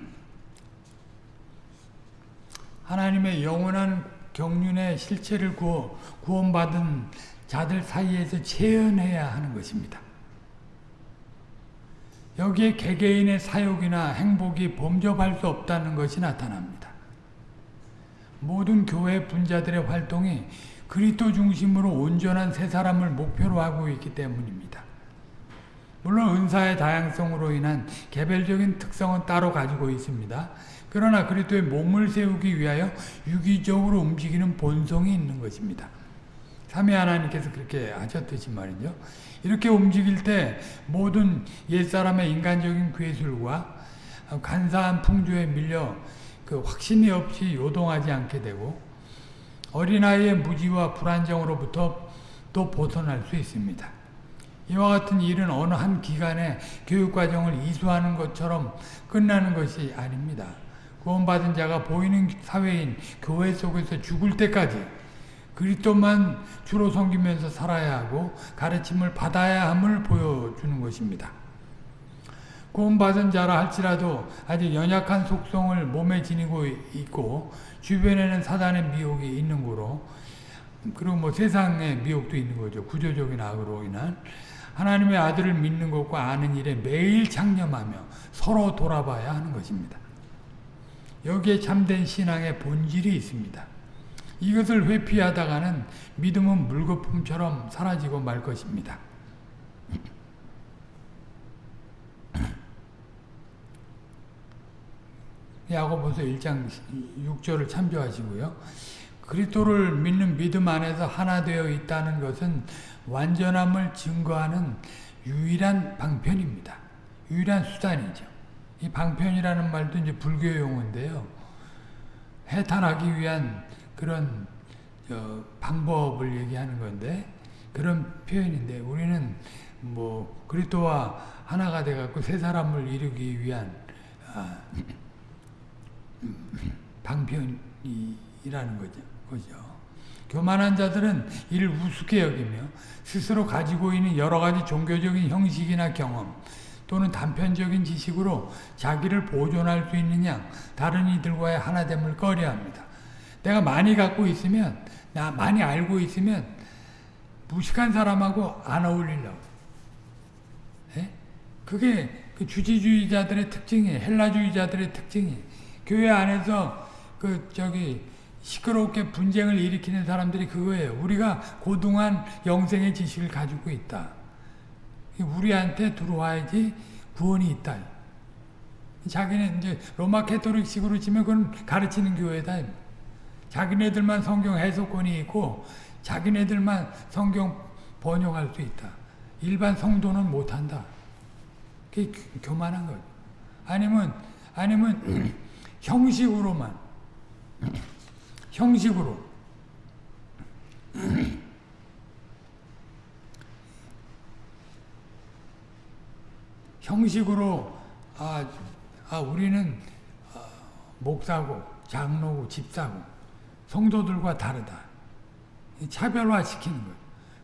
Speaker 1: 하나님의 영원한 경륜의 실체를 구워, 구원받은 자들 사이에서 체현해야 하는 것입니다. 여기에 개개인의 사욕이나 행복이 범접할 수 없다는 것이 나타납니다. 모든 교회 분자들의 활동이 그리스도 중심으로 온전한 새 사람을 목표로 하고 있기 때문입니다. 물론 은사의 다양성으로 인한 개별적인 특성은 따로 가지고 있습니다. 그러나 그리스도의 몸을 세우기 위하여 유기적으로 움직이는 본성이 있는 것입니다. 삼위 하나님께서 그렇게 하셨듯이 말이죠. 이렇게 움직일 때 모든 옛사람의 인간적인 괴술과 간사한 풍조에 밀려 그 확신이 없이 요동하지 않게 되고 어린아이의 무지와 불안정으로부터 또 벗어날 수 있습니다. 이와 같은 일은 어느 한 기간의 교육과정을 이수하는 것처럼 끝나는 것이 아닙니다. 구원받은 자가 보이는 사회인 교회 속에서 죽을 때까지 그리스도만 주로 섬기면서 살아야 하고 가르침을 받아야 함을 보여주는 것입니다. 구원받은 자라 할지라도 아직 연약한 속성을 몸에 지니고 있고 주변에는 사단의 미혹이 있는 거로 그리고 뭐 세상의 미혹도 있는 거죠. 구조적인 악으로 인한 하나님의 아들을 믿는 것과 아는 일에 매일 창념하며 서로 돌아봐야 하는 것입니다. 여기에 참된 신앙의 본질이 있습니다. 이것을 회피하다가는 믿음은 물거품처럼 사라지고 말 것입니다. 야고보서 1장 6절을 참조하시고요. 그리스도를 믿는 믿음 안에서 하나 되어 있다는 것은 완전함을 증거하는 유일한 방편입니다. 유일한 수단이죠. 이 방편이라는 말도 이제 불교 용어인데요. 해탈하기 위한 그런 방법을 얘기하는 건데 그런 표현인데 우리는 뭐 그리스도와 하나가 돼 갖고 새 사람을 이루기 위한 아, 방편이라는 거죠. 거죠. 교만한 자들은 이를 우습게 여기며 스스로 가지고 있는 여러 가지 종교적인 형식이나 경험 또는 단편적인 지식으로 자기를 보존할 수 있는 양 다른 이들과의 하나됨을 꺼려합니다. 내가 많이 갖고 있으면 나 많이 알고 있으면 무식한 사람하고 안 어울리려고. 예? 그게 그 주지주의자들의 특징이에요. 헬라주의자들의 특징이에요. 교회 안에서 그 저기 시끄럽게 분쟁을 일으키는 사람들이 그거예요. 우리가 고등한 영생의 지식을 가지고 있다. 우리한테 들어와야지 구원이 있다. 자기는 이제 로마 캐토릭식으로 치면 그건 가르치는 교회다. 자기네들만 성경 해석권이 있고 자기네들만 성경 번역할 수 있다. 일반 성도는 못한다. 그게 교만한 거죠. 아니면 아니면 형식으로만 형식으로 형식으로 아, 아 우리는 아, 목사고 장로고 집사고 성도들과 다르다. 차별화시키는 거예요.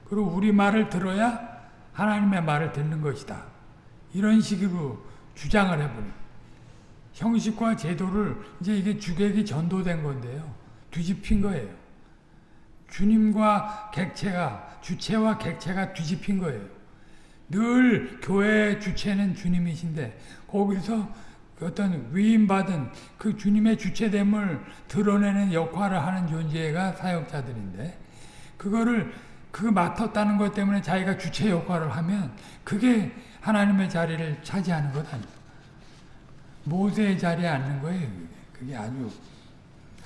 Speaker 1: 그리고 우리 말을 들어야 하나님의 말을 듣는 것이다. 이런 식으로 주장을 해버려요. 형식과 제도를 이제 이게 주객이 전도된 건데요. 뒤집힌 거예요. 주님과 객체가 주체와 객체가 뒤집힌 거예요. 늘 교회의 주체는 주님이신데 거기서 어떤 위임받은 그 주님의 주체됨을 드러내는 역할을 하는 존재가 사역자들인데 그거를 그 맡았다는 것 때문에 자기가 주체 역할을 하면 그게 하나님의 자리를 차지하는 것 아니에요. 모세의 자리에 앉는 거예요. 그게 아주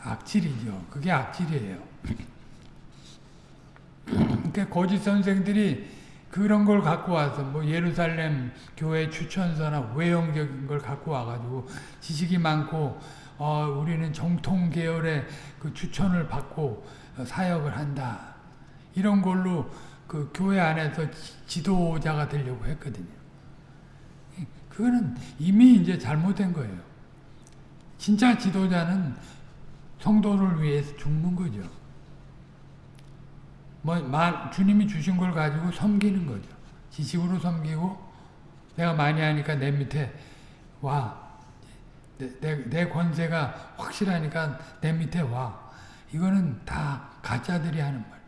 Speaker 1: 악질이죠. 그게 악질이에요. 그러니까 거짓 선생들이 그런 걸 갖고 와서 뭐 예루살렘 교회 추천서나 외형적인 걸 갖고 와가지고 지식이 많고 어, 우리는 정통 계열의 그 추천을 받고 사역을 한다. 이런 걸로 그 교회 안에서 지도자가 되려고 했거든요. 그거는 이미 이제 잘못된 거예요. 진짜 지도자는 성도를 위해서 죽는 거죠. 뭐, 주님이 주신 걸 가지고 섬기는 거죠. 지식으로 섬기고, 내가 많이 하니까 내 밑에 와. 내, 내, 내 권세가 확실하니까 내 밑에 와. 이거는 다 가짜들이 하는 말.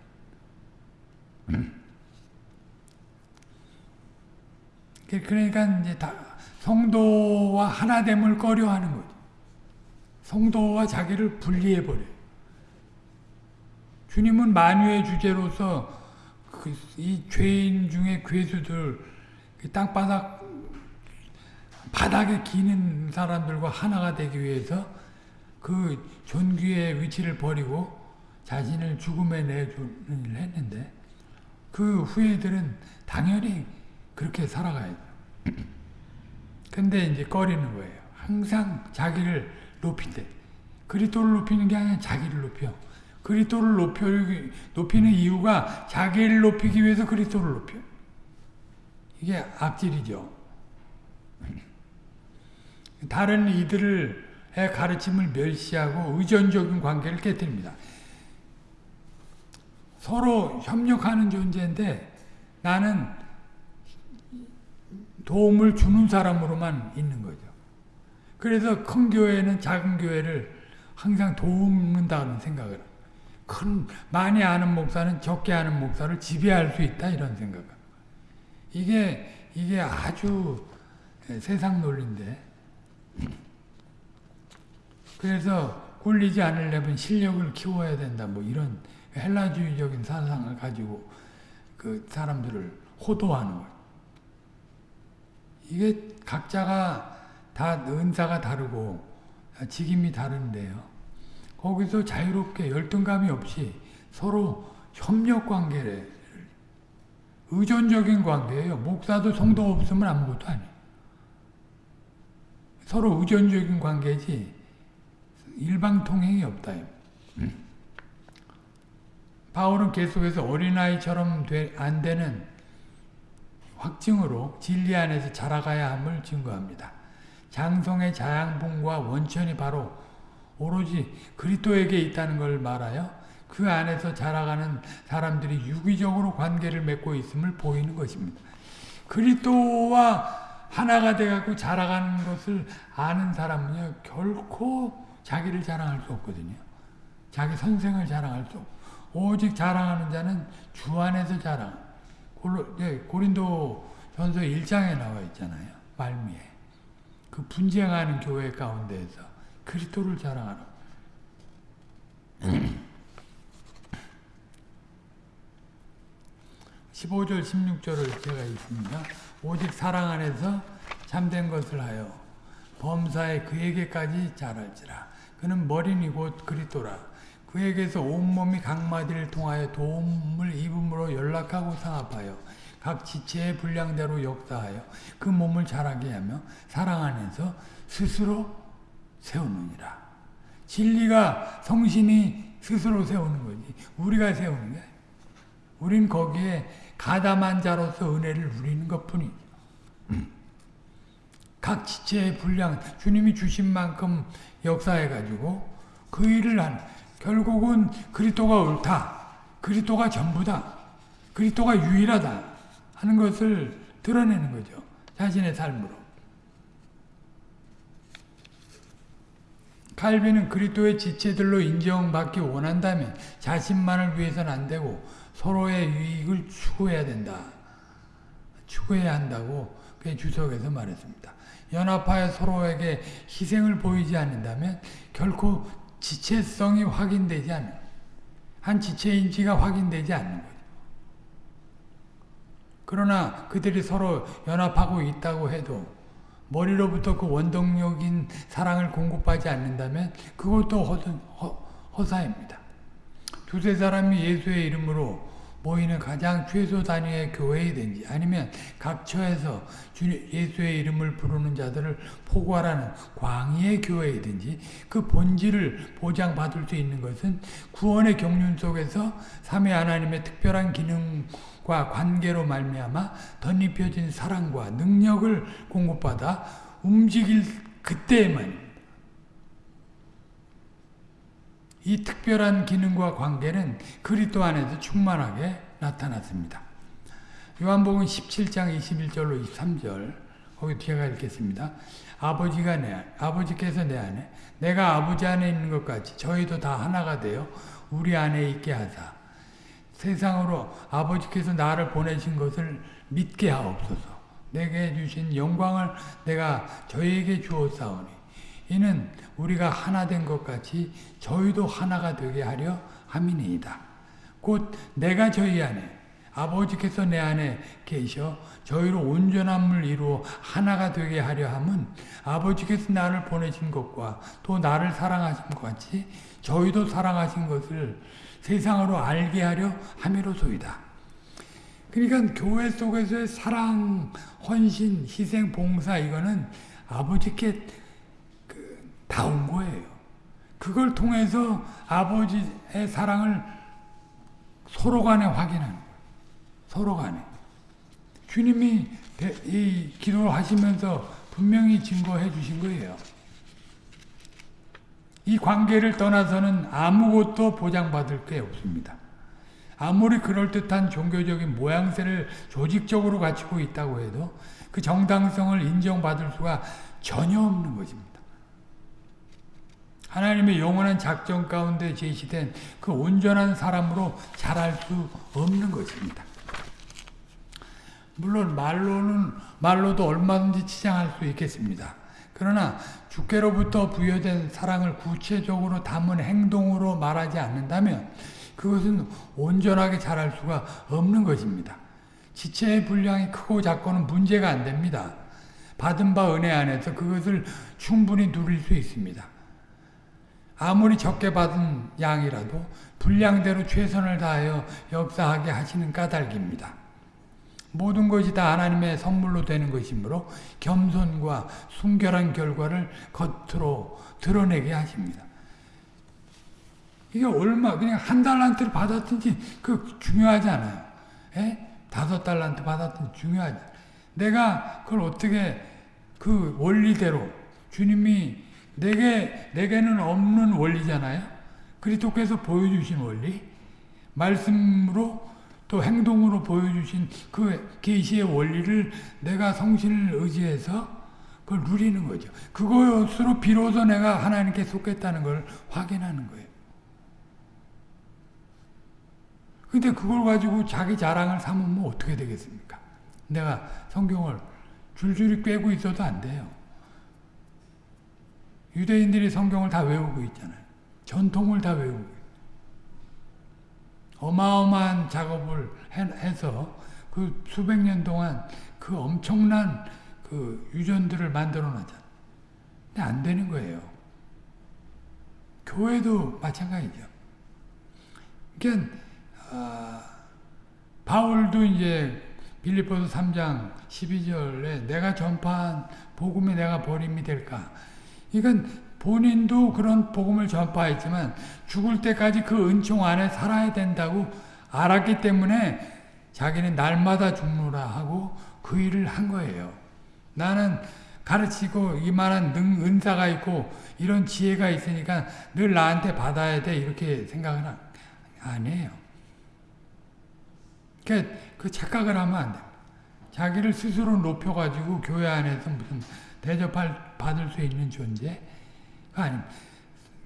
Speaker 1: 그러니까 이제 다 성도와 하나됨을 꺼려하는 거죠. 성도와 자기를 분리해 버려요. 주님은 만유의 주제로서 그 이 죄인 중에 괴수들 그 땅바닥 바닥에 기는 사람들과 하나가 되기 위해서 그 존귀의 위치를 버리고 자신을 죽음에 내주는 일을 했는데 그 후예들은 당연히 그렇게 살아가야죠. 근데 이제 꺼리는 거예요. 항상 자기를 높인대. 그리스도를 높이는 게 아니라 자기를 높여. 그리스도를 높여 높이는 이유가 자기를 높이기 위해서 그리스도를 높여. 이게 악질이죠. 다른 이들의 가르침을 멸시하고 의존적인 관계를 깨뜨립니다. 서로 협력하는 존재인데 나는 도움을 주는 사람으로만 있는 거죠. 그래서 큰 교회는 작은 교회를 항상 도움는다는 생각을 큰 많이 아는 목사는 적게 아는 목사를 지배할 수 있다 이런 생각. 이게 이게 아주 세상 논리인데. 그래서 굴리지 않으려면 실력을 키워야 된다 뭐 이런 헬라주의적인 사상을 가지고 그 사람들을 호도하는 거예요. 이게 각자가 다 은사가 다르고 직임이 다른데요. 거기서 자유롭게 열등감이 없이 서로 협력 관계를 의존적인 관계예요. 목사도 성도 없으면 아무것도 아니에요. 서로 의존적인 관계지 일방통행이 없다. 바울은 계속해서 어린아이처럼 안 되는 확증으로 진리 안에서 자라가야 함을 증거합니다. 장성의 자양분과 원천이 바로 오로지 그리스도에게 있다는 걸 말하여 그 안에서 자라가는 사람들이 유기적으로 관계를 맺고 있음을 보이는 것입니다. 그리스도와 하나가 돼갖고 자라가는 것을 아는 사람은요 결코 자기를 자랑할 수 없거든요. 자기 선생을 자랑할 수 없고 오직 자랑하는 자는 주 안에서 자랑. 예, 고린도 전서 1장에 나와 있잖아요. 말미에. 그 분쟁하는 교회 가운데에서 그리스도를 자랑하라. 15절 16절을 제가 있습니다. 오직 사랑 안에서 참된 것을 하여 범사에 그에게까지 자랄지라. 그는 머리니 곧 그리스도라. 그에게서 온몸이 각마디를 통하여 도움을 입음으로 연락하고 상합하여 각 지체의 분량대로 역사하여 그 몸을 자라게 하며 사랑 안에서 스스로 세우느니라. 진리가 성신이 스스로 세우는 거지. 우리가 세우는 게 우린 거기에 가담한 자로서 은혜를 누리는 것뿐이죠. 각 지체의 분량, 주님이 주신 만큼 역사해 가지고 그 일을 한 결국은 그리스도가 옳다. 그리스도가 전부다. 그리스도가 유일하다. 하는 것을 드러내는 거죠. 자신의 삶으로. 칼빈은 그리스도의 지체들로 인정받기 원한다면 자신만을 위해서는 안 되고 서로의 유익을 추구해야 된다. 추구해야 한다고 그 주석에서 말했습니다. 연합하여 서로에게 희생을 보이지 않는다면 결코 지체성이 확인되지 않는 한 지체인지가 확인되지 않는 거죠. 그러나 그들이 서로 연합하고 있다고 해도 머리로부터 그 원동력인 사랑을 공급하지 않는다면 그것도 허, 허, 허사입니다. 두세 사람이 예수의 이름으로 모이는 가장 최소 단위의 교회이든지 아니면 각 처에서 예수의 이름을 부르는 자들을 포괄하는 광의의 교회이든지 그 본질을 보장받을 수 있는 것은 구원의 경륜 속에서 삼위 하나님의 특별한 기능 과 관계로 말미암아 덧입혀진 사랑과 능력을 공급받아 움직일 그때에만 이 특별한 기능과 관계는 그리스도 안에서 충만하게 나타났습니다. 요한복음 17장 21절로 23절 거기 제가 읽겠습니다. 아버지가 내 아버지께서 내 안에 내가 아버지 안에 있는 것 같이 저희도 다 하나가 되어 우리 안에 있게 하사 세상으로 아버지께서 나를 보내신 것을 믿게 하옵소서. 내게 주신 영광을 내가 저희에게 주었사오니 이는 우리가 하나 된 것 같이 저희도 하나가 되게 하려 함이니이다. 곧 내가 저희 안에 아버지께서 내 안에 계셔 저희로 온전함을 이루어 하나가 되게 하려 함은 아버지께서 나를 보내신 것과 또 나를 사랑하신 것 같이 저희도 사랑하신 것을 세상으로 알게 하려 함이로소이다. 그러니까 교회 속에서의 사랑, 헌신, 희생, 봉사 이거는 아버지께 다온 거예요. 그걸 통해서 아버지의 사랑을 서로 간에 확인하는. 서로 간에. 주님이 이 기도를 하시면서 분명히 증거해 주신 거예요. 이 관계를 떠나서는 아무것도 보장받을 게 없습니다. 아무리 그럴듯한 종교적인 모양새를 조직적으로 갖추고 있다고 해도 그 정당성을 인정받을 수가 전혀 없는 것입니다. 하나님의 영원한 작전 가운데 제시된 그 온전한 사람으로 자랄 수 없는 것입니다. 물론 말로는 말로도 얼마든지 치장할 수 있겠습니다. 그러나 주께로부터 부여된 사랑을 구체적으로 담은 행동으로 말하지 않는다면 그것은 온전하게 자랄 수가 없는 것입니다. 지체의 분량이 크고 작고는 문제가 안 됩니다. 받은 바 은혜 안에서 그것을 충분히 누릴 수 있습니다. 아무리 적게 받은 양이라도 분량대로 최선을 다하여 역사하게 하시는 까닭입니다. 모든 것이 다 하나님의 선물로 되는 것이므로 겸손과 순결한 결과를 겉으로 드러내게 하십니다. 이게 얼마 그냥 한 달란트를 받았든지 그 중요하지 않아요. 에? 다섯 달란트 받았든지 중요하지. 내가 그걸 어떻게 그 원리대로 주님이 내게, 내게는 없는 원리잖아요. 그리스도께서 보여주신 원리, 말씀으로 또 행동으로 보여주신 그 계시의 원리를 내가 성신을 의지해서 그걸 누리는 거죠. 그것으로 비로소 내가 하나님께 속했다는 걸 확인하는 거예요. 근데 그걸 가지고 자기 자랑을 삼으면 어떻게 되겠습니까? 내가 성경을 줄줄이 꿰고 있어도 안 돼요. 유대인들이 성경을 다 외우고 있잖아요. 전통을 다 외우고 어마어마한 작업을 해서 그 수백 년 동안 그 엄청난 그 유전들을 만들어 놨잖아요. 근데 안 되는 거예요. 교회도 마찬가지죠. 그러니까 아, 바울도 이제 빌리포스 3장 12절에 내가 전파한 복음이 내가 버림이 될까? 이건 본인도 그런 복음을 전파했지만 죽을 때까지 그 은총 안에 살아야 된다고 알았기 때문에 자기는 날마다 죽노라 하고 그 일을 한 거예요. 나는 가르치고 이만한 능, 은사가 있고 이런 지혜가 있으니까 늘 나한테 받아야 돼 이렇게 생각은 안 해요. 그러니까 그 착각을 하면 안 돼. 자기를 스스로 높여가지고 교회 안에서 무슨 대접할 받을 수 있는 존재가 아닙니다.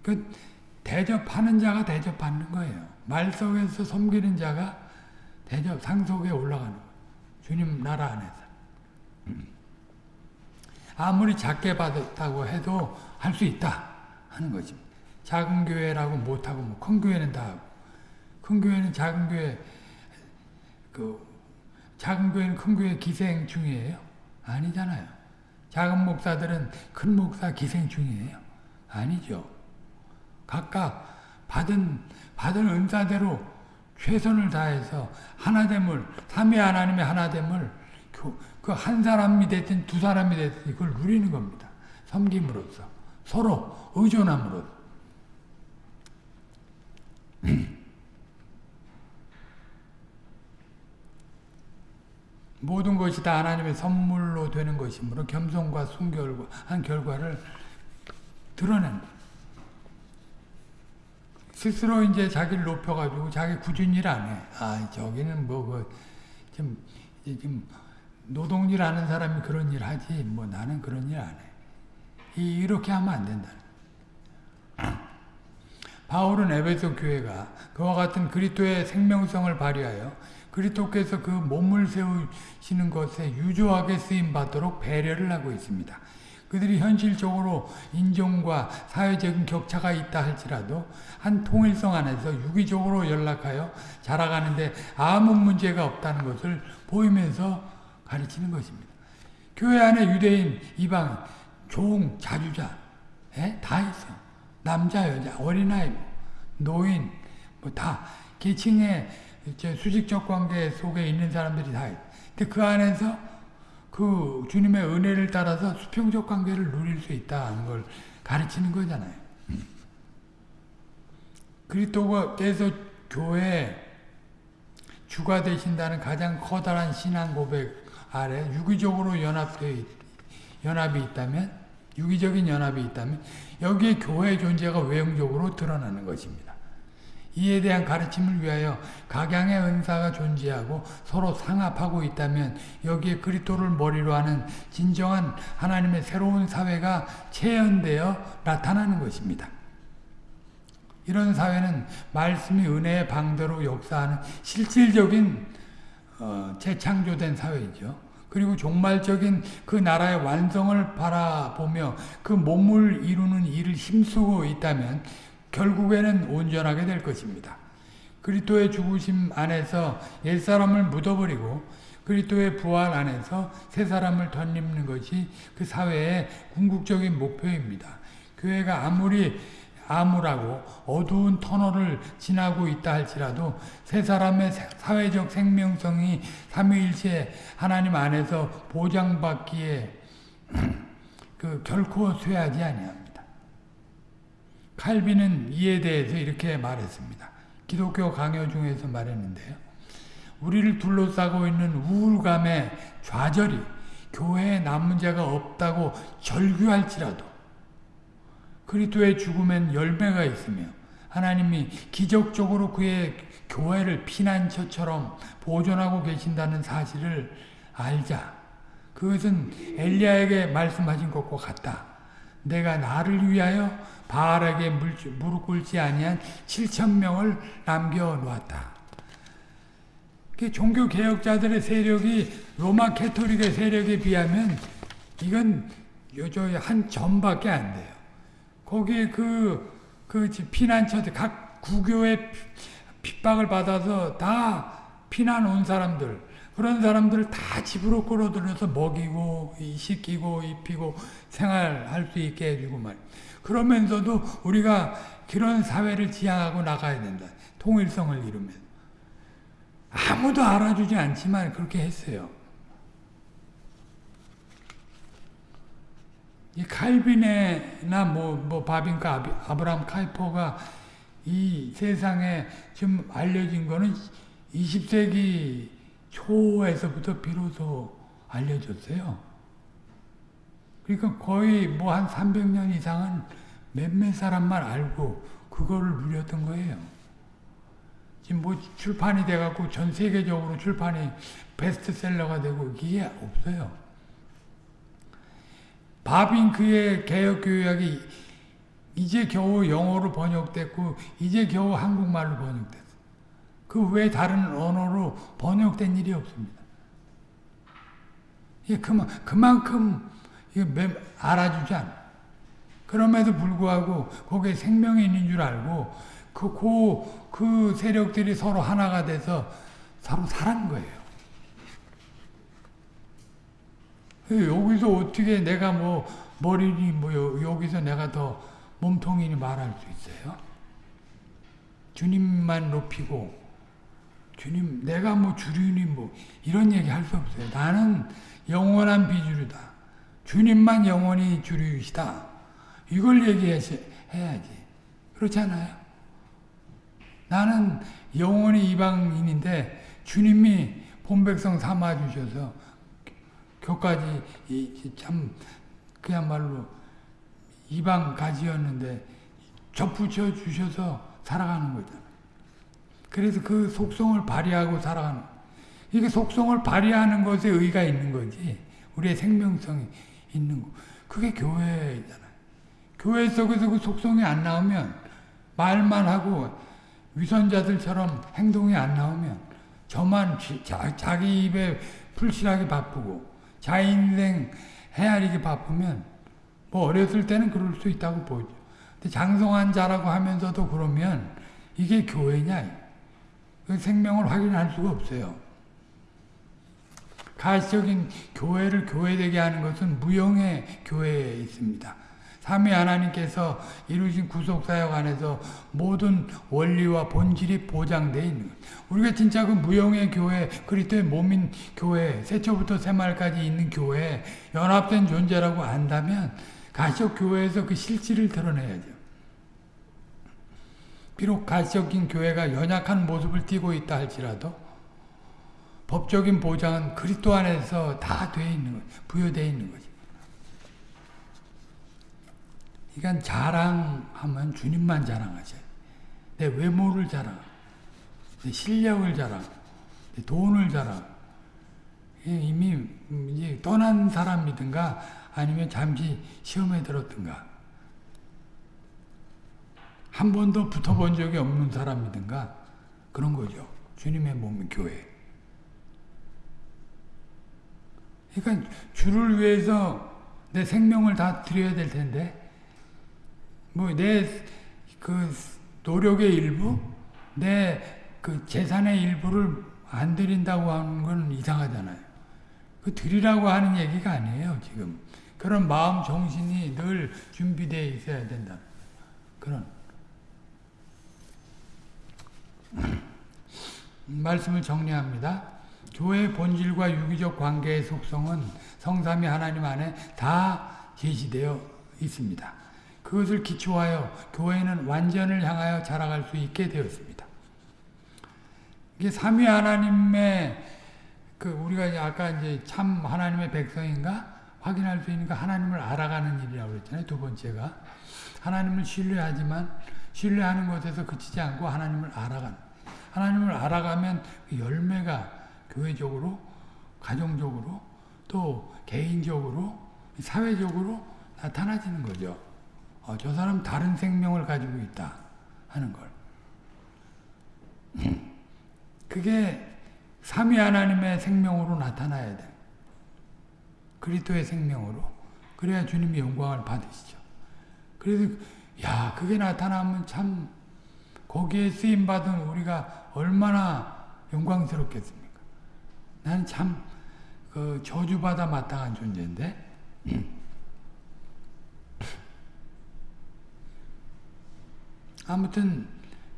Speaker 1: 그 대접하는 자가 대접받는 거예요. 말 속에서 섬기는 자가 대접 상속에 올라가는 거예요. 주님 나라 안에서. 아무리 작게 받았다고 해도 할 수 있다 하는 거지. 작은 교회라고 못하고 뭐 큰 교회는 다 하고 큰 교회는 작은 교회 그 작은 교회는 큰 교회 기생 중이에요? 아니잖아요. 작은 목사들은 큰 목사 기생 중이에요? 아니죠. 각각 받은 받은 은사대로 최선을 다해서 하나됨을 삼위 하나님의 하나됨을 그 한 사람이 됐든 두 사람이 됐든 이걸 누리는 겁니다. 섬김으로써 서로 의존함으로써 모든 것이 다 하나님의 선물로 되는 것이므로 겸손과 순결과 한 결과를 드러낸 스스로 이제 자기를 높여가지고 자기 굳은 일안 해. 아, 저기는 뭐, 그, 좀, 좀, 노동일 하는 사람이 그런 일 하지, 뭐 나는 그런 일 안 해. 이렇게 하면 안 된다. 바울은 에베소 교회가 그와 같은 그리스도의 생명성을 발휘하여 그리스도께서 그 몸을 세우시는 것에 유조하게 쓰임 받도록 배려를 하고 있습니다. 그들이 현실적으로 인종과 사회적인 격차가 있다 할지라도 한 통일성 안에서 유기적으로 연락하여 자라가는데 아무 문제가 없다는 것을 보이면서 가르치는 것입니다. 교회 안에 유대인, 이방, 종, 자주자 에? 다 있어. 남자, 여자, 어린아이, 노인 뭐 다 계층의 수직적 관계 속에 있는 사람들이 다 있어. 근데 그 안에서 그 주님의 은혜를 따라서 수평적 관계를 누릴 수 있다는 걸 가르치는 거잖아요. 그리스도께서 교회 주가 되신다는 가장 커다란 신앙 고백 아래 유기적으로 연합되 연합이 있다면 유기적인 연합이 있다면 여기에 교회의 존재가 외형적으로 드러나는 것입니다. 이에 대한 가르침을 위하여 각양의 은사가 존재하고 서로 상합하고 있다면 여기에 그리스도를 머리로 하는 진정한 하나님의 새로운 사회가 체현되어 나타나는 것입니다. 이런 사회는 말씀이 은혜의 방대로 역사하는 실질적인 어, 재창조된 사회이죠. 그리고 종말적인 그 나라의 완성을 바라보며 그 몸을 이루는 일을 힘쓰고 있다면 결국에는 온전하게 될 것입니다. 그리스도의 죽으심 안에서 옛사람을 묻어버리고 그리스도의 부활 안에서 새 사람을 덧입는 것이 그 사회의 궁극적인 목표입니다. 교회가 아무리 암울하고 어두운 터널을 지나고 있다 할지라도 세 사람의 사회적 생명성이 삼위일체 하나님 안에서 보장받기에 그 결코 쇠하지 아니합니다. 칼빈은 이에 대해서 이렇게 말했습니다. 기독교 강요 중에서 말했는데요. 우리를 둘러싸고 있는 우울감의 좌절이 교회에 남은 자가 없다고 절규할지라도 그리스도의 죽음엔 열매가 있으며 하나님이 기적적으로 그의 교회를 피난처처럼 보존하고 계신다는 사실을 알자. 그것은 엘리야에게 말씀하신 것과 같다. 내가 나를 위하여 바알에게 무릎 꿇지 아니한 7천 명을 남겨 놓았다. 종교 개혁자들의 세력이 로마 캐토릭의 세력에 비하면 이건 한 점밖에 안 돼요. 거기에 그, 그 피난처들, 각 구교의 핍박을 받아서 다 피난 온 사람들, 그런 사람들을 다 집으로 끌어들여서 먹이고, 씻기고, 입히고, 생활할 수 있게 해주고 말. 그러면서도 우리가 그런 사회를 지향하고 나가야 된다. 통일성을 이루면. 아무도 알아주지 않지만 그렇게 했어요. 이 칼빈이나 뭐, 뭐 바빈카 아브라함 카이퍼가 이 세상에 좀 알려진 거는 20세기 초에서부터 비로소 알려졌어요. 그러니까 거의 뭐 한 300년 이상은 몇몇 사람만 알고 그거를 누렸던 거예요. 지금 뭐 출판이 돼갖고 전 세계적으로 출판이 베스트셀러가 되고 이게 없어요. 바빙크의 개혁교약이 이제 겨우 영어로 번역됐고 이제 겨우 한국말로 번역됐어. 그 외 다른 언어로 번역된 일이 없습니다. 이게 그만, 그만큼 알아주지 않아. 그럼에도 불구하고 거기에 생명이 있는 줄 알고 그, 그, 그 세력들이 서로 하나가 돼서 서로 살한 거예요. 여기서 어떻게 내가 뭐 머리니 뭐 여기서 내가 더 몸통이니 말할 수 있어요? 주님만 높이고 주님 내가 뭐 주류니 뭐 이런 얘기 할 수 없어요. 나는 영원한 비주류다. 주님만 영원히 주류이시다. 이걸 얘기해야지. 그렇잖아요. 나는 영원히 이방인인데 주님이 본백성 삼아주셔서 교까지 참 그야말로 이방 가지였는데 접붙여 주셔서 살아가는 거잖아요. 그래서 그 속성을 발휘하고 살아가는 이게 속성을 발휘하는 것에 의가 있는 거지. 우리의 생명성이 있는 거. 그게 교회잖아요. 교회 속에서 그 속성이 안 나오면 말만 하고 위선자들처럼 행동이 안 나오면 저만 자, 자기 입에 풀칠하기 바쁘고 자기 인생 헤아리기 바쁘면 뭐 어렸을 때는 그럴 수 있다고 보죠. 근데 장성한 자라고 하면서도 그러면 이게 교회냐? 그 생명을 확인할 수가 없어요. 가시적인 교회를 교회되게 하는 것은 무형의 교회에 있습니다. 삼위 하나님께서 이루신 구속사역 안에서 모든 원리와 본질이 보장되어 있는 것. 우리가 진짜 그 무형의 교회, 그리스도의 몸인 교회, 세초부터 새말까지 있는 교회, 연합된 존재라고 안다면 가시적 교회에서 그 실질을 드러내야죠. 비록 가시적인 교회가 연약한 모습을 띠고 있다 할지라도 법적인 보장은 그리스도 안에서 다 돼 있는 거, 부여되어 있는 거지. 그러니까 자랑하면 주님만 자랑하셔요. 내 외모를 자랑, 내 실력을 자랑, 내 돈을 자랑. 이미 떠난 사람이든가 아니면 잠시 시험에 들었든가 한 번도 붙어본 적이 없는 사람이든가 그런 거죠. 주님의 몸은 교회. 그러니까 주를 위해서 내 생명을 다 드려야 될 텐데 뭐 내 그 노력의 일부, 내 그 재산의 일부를 안 드린다고 하는 건 이상하잖아요. 그 드리라고 하는 얘기가 아니에요, 지금. 그런 마음 정신이 늘 준비되어 있어야 된다. 그런 말씀을 정리합니다. 교회의 본질과 유기적 관계의 속성은 성삼위 하나님 안에 다 제시되어 있습니다. 그것을 기초하여 교회는 완전을 향하여 자라갈 수 있게 되었습니다. 이게 삼위 하나님의 그 우리가 아까 이제 참 하나님의 백성인가 확인할 수 있는 게 하나님을 알아가는 일이라고 그랬잖아요. 두 번째가 하나님을 신뢰하지만 신뢰하는 것에서 그치지 않고 하나님을 알아가는 하나님을 알아가면 그 열매가 교회적으로 가정적으로 또 개인적으로 사회적으로 나타나지는 거죠. 어, 저 사람 다른 생명을 가지고 있다 하는 걸. 그게 삼위 하나님의 생명으로 나타나야 돼. 그리스도의 생명으로. 그래야 주님이 영광을 받으시죠. 그래서 야 그게 나타나면 참 거기에 쓰임 받은 우리가 얼마나 영광스럽겠습니까? 난참그 저주받아 마땅한 존재인데. 아무튼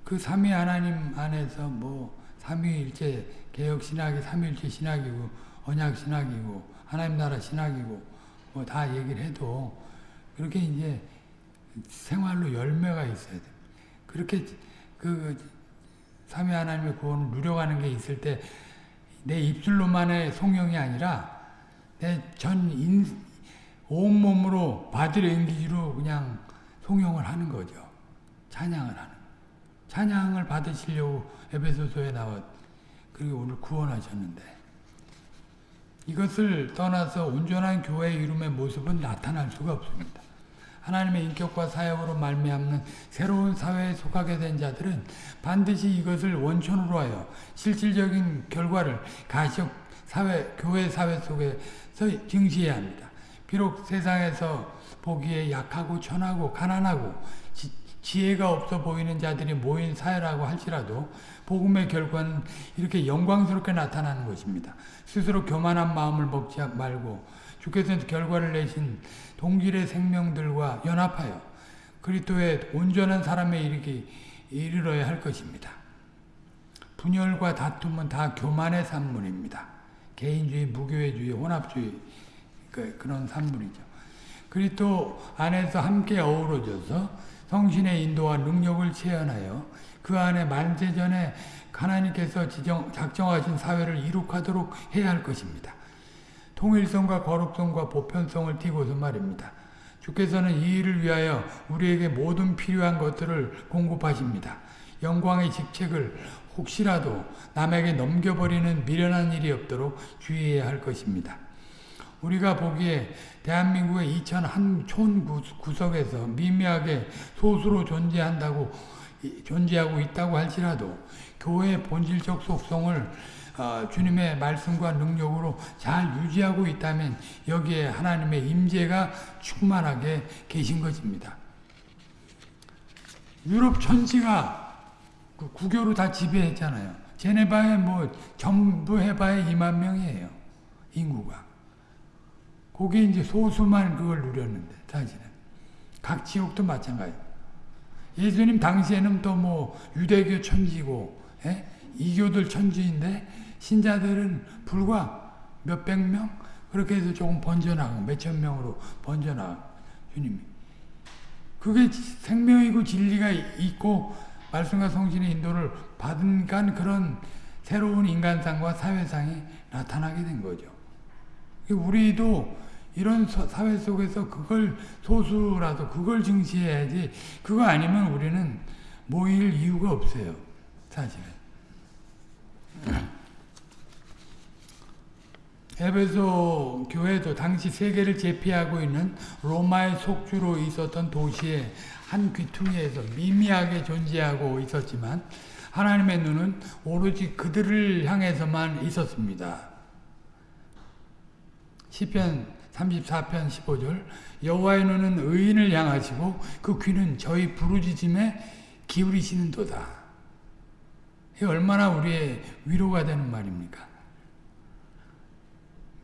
Speaker 1: 그 삼위 하나님 안에서 뭐 삼위일체 개혁 신학이 삼위일체 신학이고 언약 신학이고 하나님 나라 신학이고 뭐 다 얘기를 해도 그렇게 이제 생활로 열매가 있어야 돼. 그렇게 그 삼위 하나님의 구원을 누려가는 게 있을 때 내 입술로만의 송영이 아니라 내 전 온몸으로 바디를 앵기지로 그냥 송영을 하는 거죠. 찬양을 하는. 찬양을 받으시려고 에베소서에 나왔 그리고 오늘 구원하셨는데 이것을 떠나서 온전한 교회의 이름의 모습은 나타날 수가 없습니다. 하나님의 인격과 사역으로 말미암는 새로운 사회에 속하게 된 자들은 반드시 이것을 원천으로 하여 실질적인 결과를 가족, 사회, 교회 사회 속에서 증시해야 합니다. 비록 세상에서 보기에 약하고 천하고 가난하고 지, 지혜가 없어 보이는 자들이 모인 사회라고 할지라도 복음의 결과는 이렇게 영광스럽게 나타나는 것입니다. 스스로 교만한 마음을 먹지 말고 주께서 결과를 내신 동질의 생명들과 연합하여 그리스도의 온전한 사람에 이르기 이르러야 할 것입니다. 분열과 다툼은 다 교만의 산물입니다. 개인주의, 무교회주의, 혼합주의 그, 그런 산물이죠. 그리스도 안에서 함께 어우러져서 성신의 인도와 능력을 체현하여 그 안에 만세전에 하나님께서 지정, 작정하신 사회를 이룩하도록 해야 할 것입니다. 통일성과 거룩성과 보편성을 띠고서 말입니다. 주께서는 이 일을 위하여 우리에게 모든 필요한 것들을 공급하십니다. 영광의 직책을 혹시라도 남에게 넘겨버리는 미련한 일이 없도록 주의해야 할 것입니다. 우리가 보기에 대한민국의 2,001촌 구석에서 미미하게 소수로 존재한다고 존재하고 있다고 할지라도 교회의 본질적 속성을 어, 주님의 말씀과 능력으로 잘 유지하고 있다면 여기에 하나님의 임재가 충만하게 계신 것입니다. 유럽 천지가 그 구교로 다 지배했잖아요. 제네바에 뭐 전부 해봐야 2만 명이에요. 인구가. 거기 이제 소수만 그걸 누렸는데 사실은. 각 지역도 마찬가지. 예수님 당시에는 또 뭐 유대교 천지고 예? 이교들 천지인데 신자들은 불과 몇백 명 그렇게 해서 조금 번져나가고 몇천 명으로 번져나가고 주님이 그게 생명이고 진리가 있고 말씀과 성신의 인도를 받은 간 그런 새로운 인간상과 사회상이 나타나게 된 거죠. 우리도 이런 사회 속에서 그걸 소수라도 그걸 증시해야지 그거 아니면 우리는 모일 이유가 없어요. 사실은. 에베소 교회도 당시 세계를 제패하고 있는 로마의 속주로 있었던 도시의 한 귀퉁이에서 미미하게 존재하고 있었지만 하나님의 눈은 오로지 그들을 향해서만 있었습니다. 시편 34편 15절 여호와의 눈은 의인을 향하시고 그 귀는 저희 부르짖음에 기울이시는도다. 이 얼마나 우리의 위로가 되는 말입니까?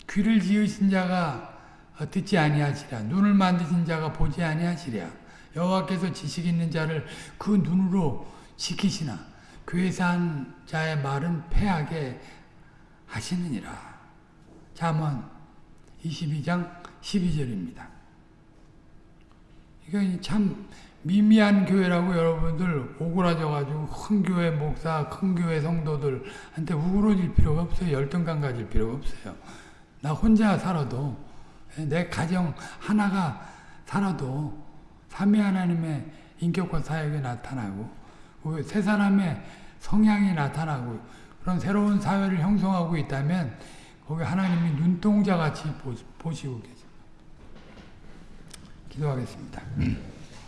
Speaker 1: 귀를 지으신 자가 듣지 아니하시랴 눈을 만드신 자가 보지 아니하시랴 여호와께서 지식 있는 자를 그 눈으로 지키시나 괴산 자의 말은 패하게 하시느니라 잠언 22장 12절입니다 이거 참 미미한 교회라고 여러분들 오그라져가지고 큰 교회 목사, 큰 교회 성도들한테 우그러질 필요가 없어요. 열등감 가질 필요가 없어요. 나 혼자 살아도 내 가정 하나가 살아도 삼위 하나님의 인격과 사역이 나타나고 그세 사람의 성향이 나타나고 그런 새로운 사회를 형성하고 있다면 거기 하나님이 눈동자같이 보- 보시고 계십니다. 기도하겠습니다.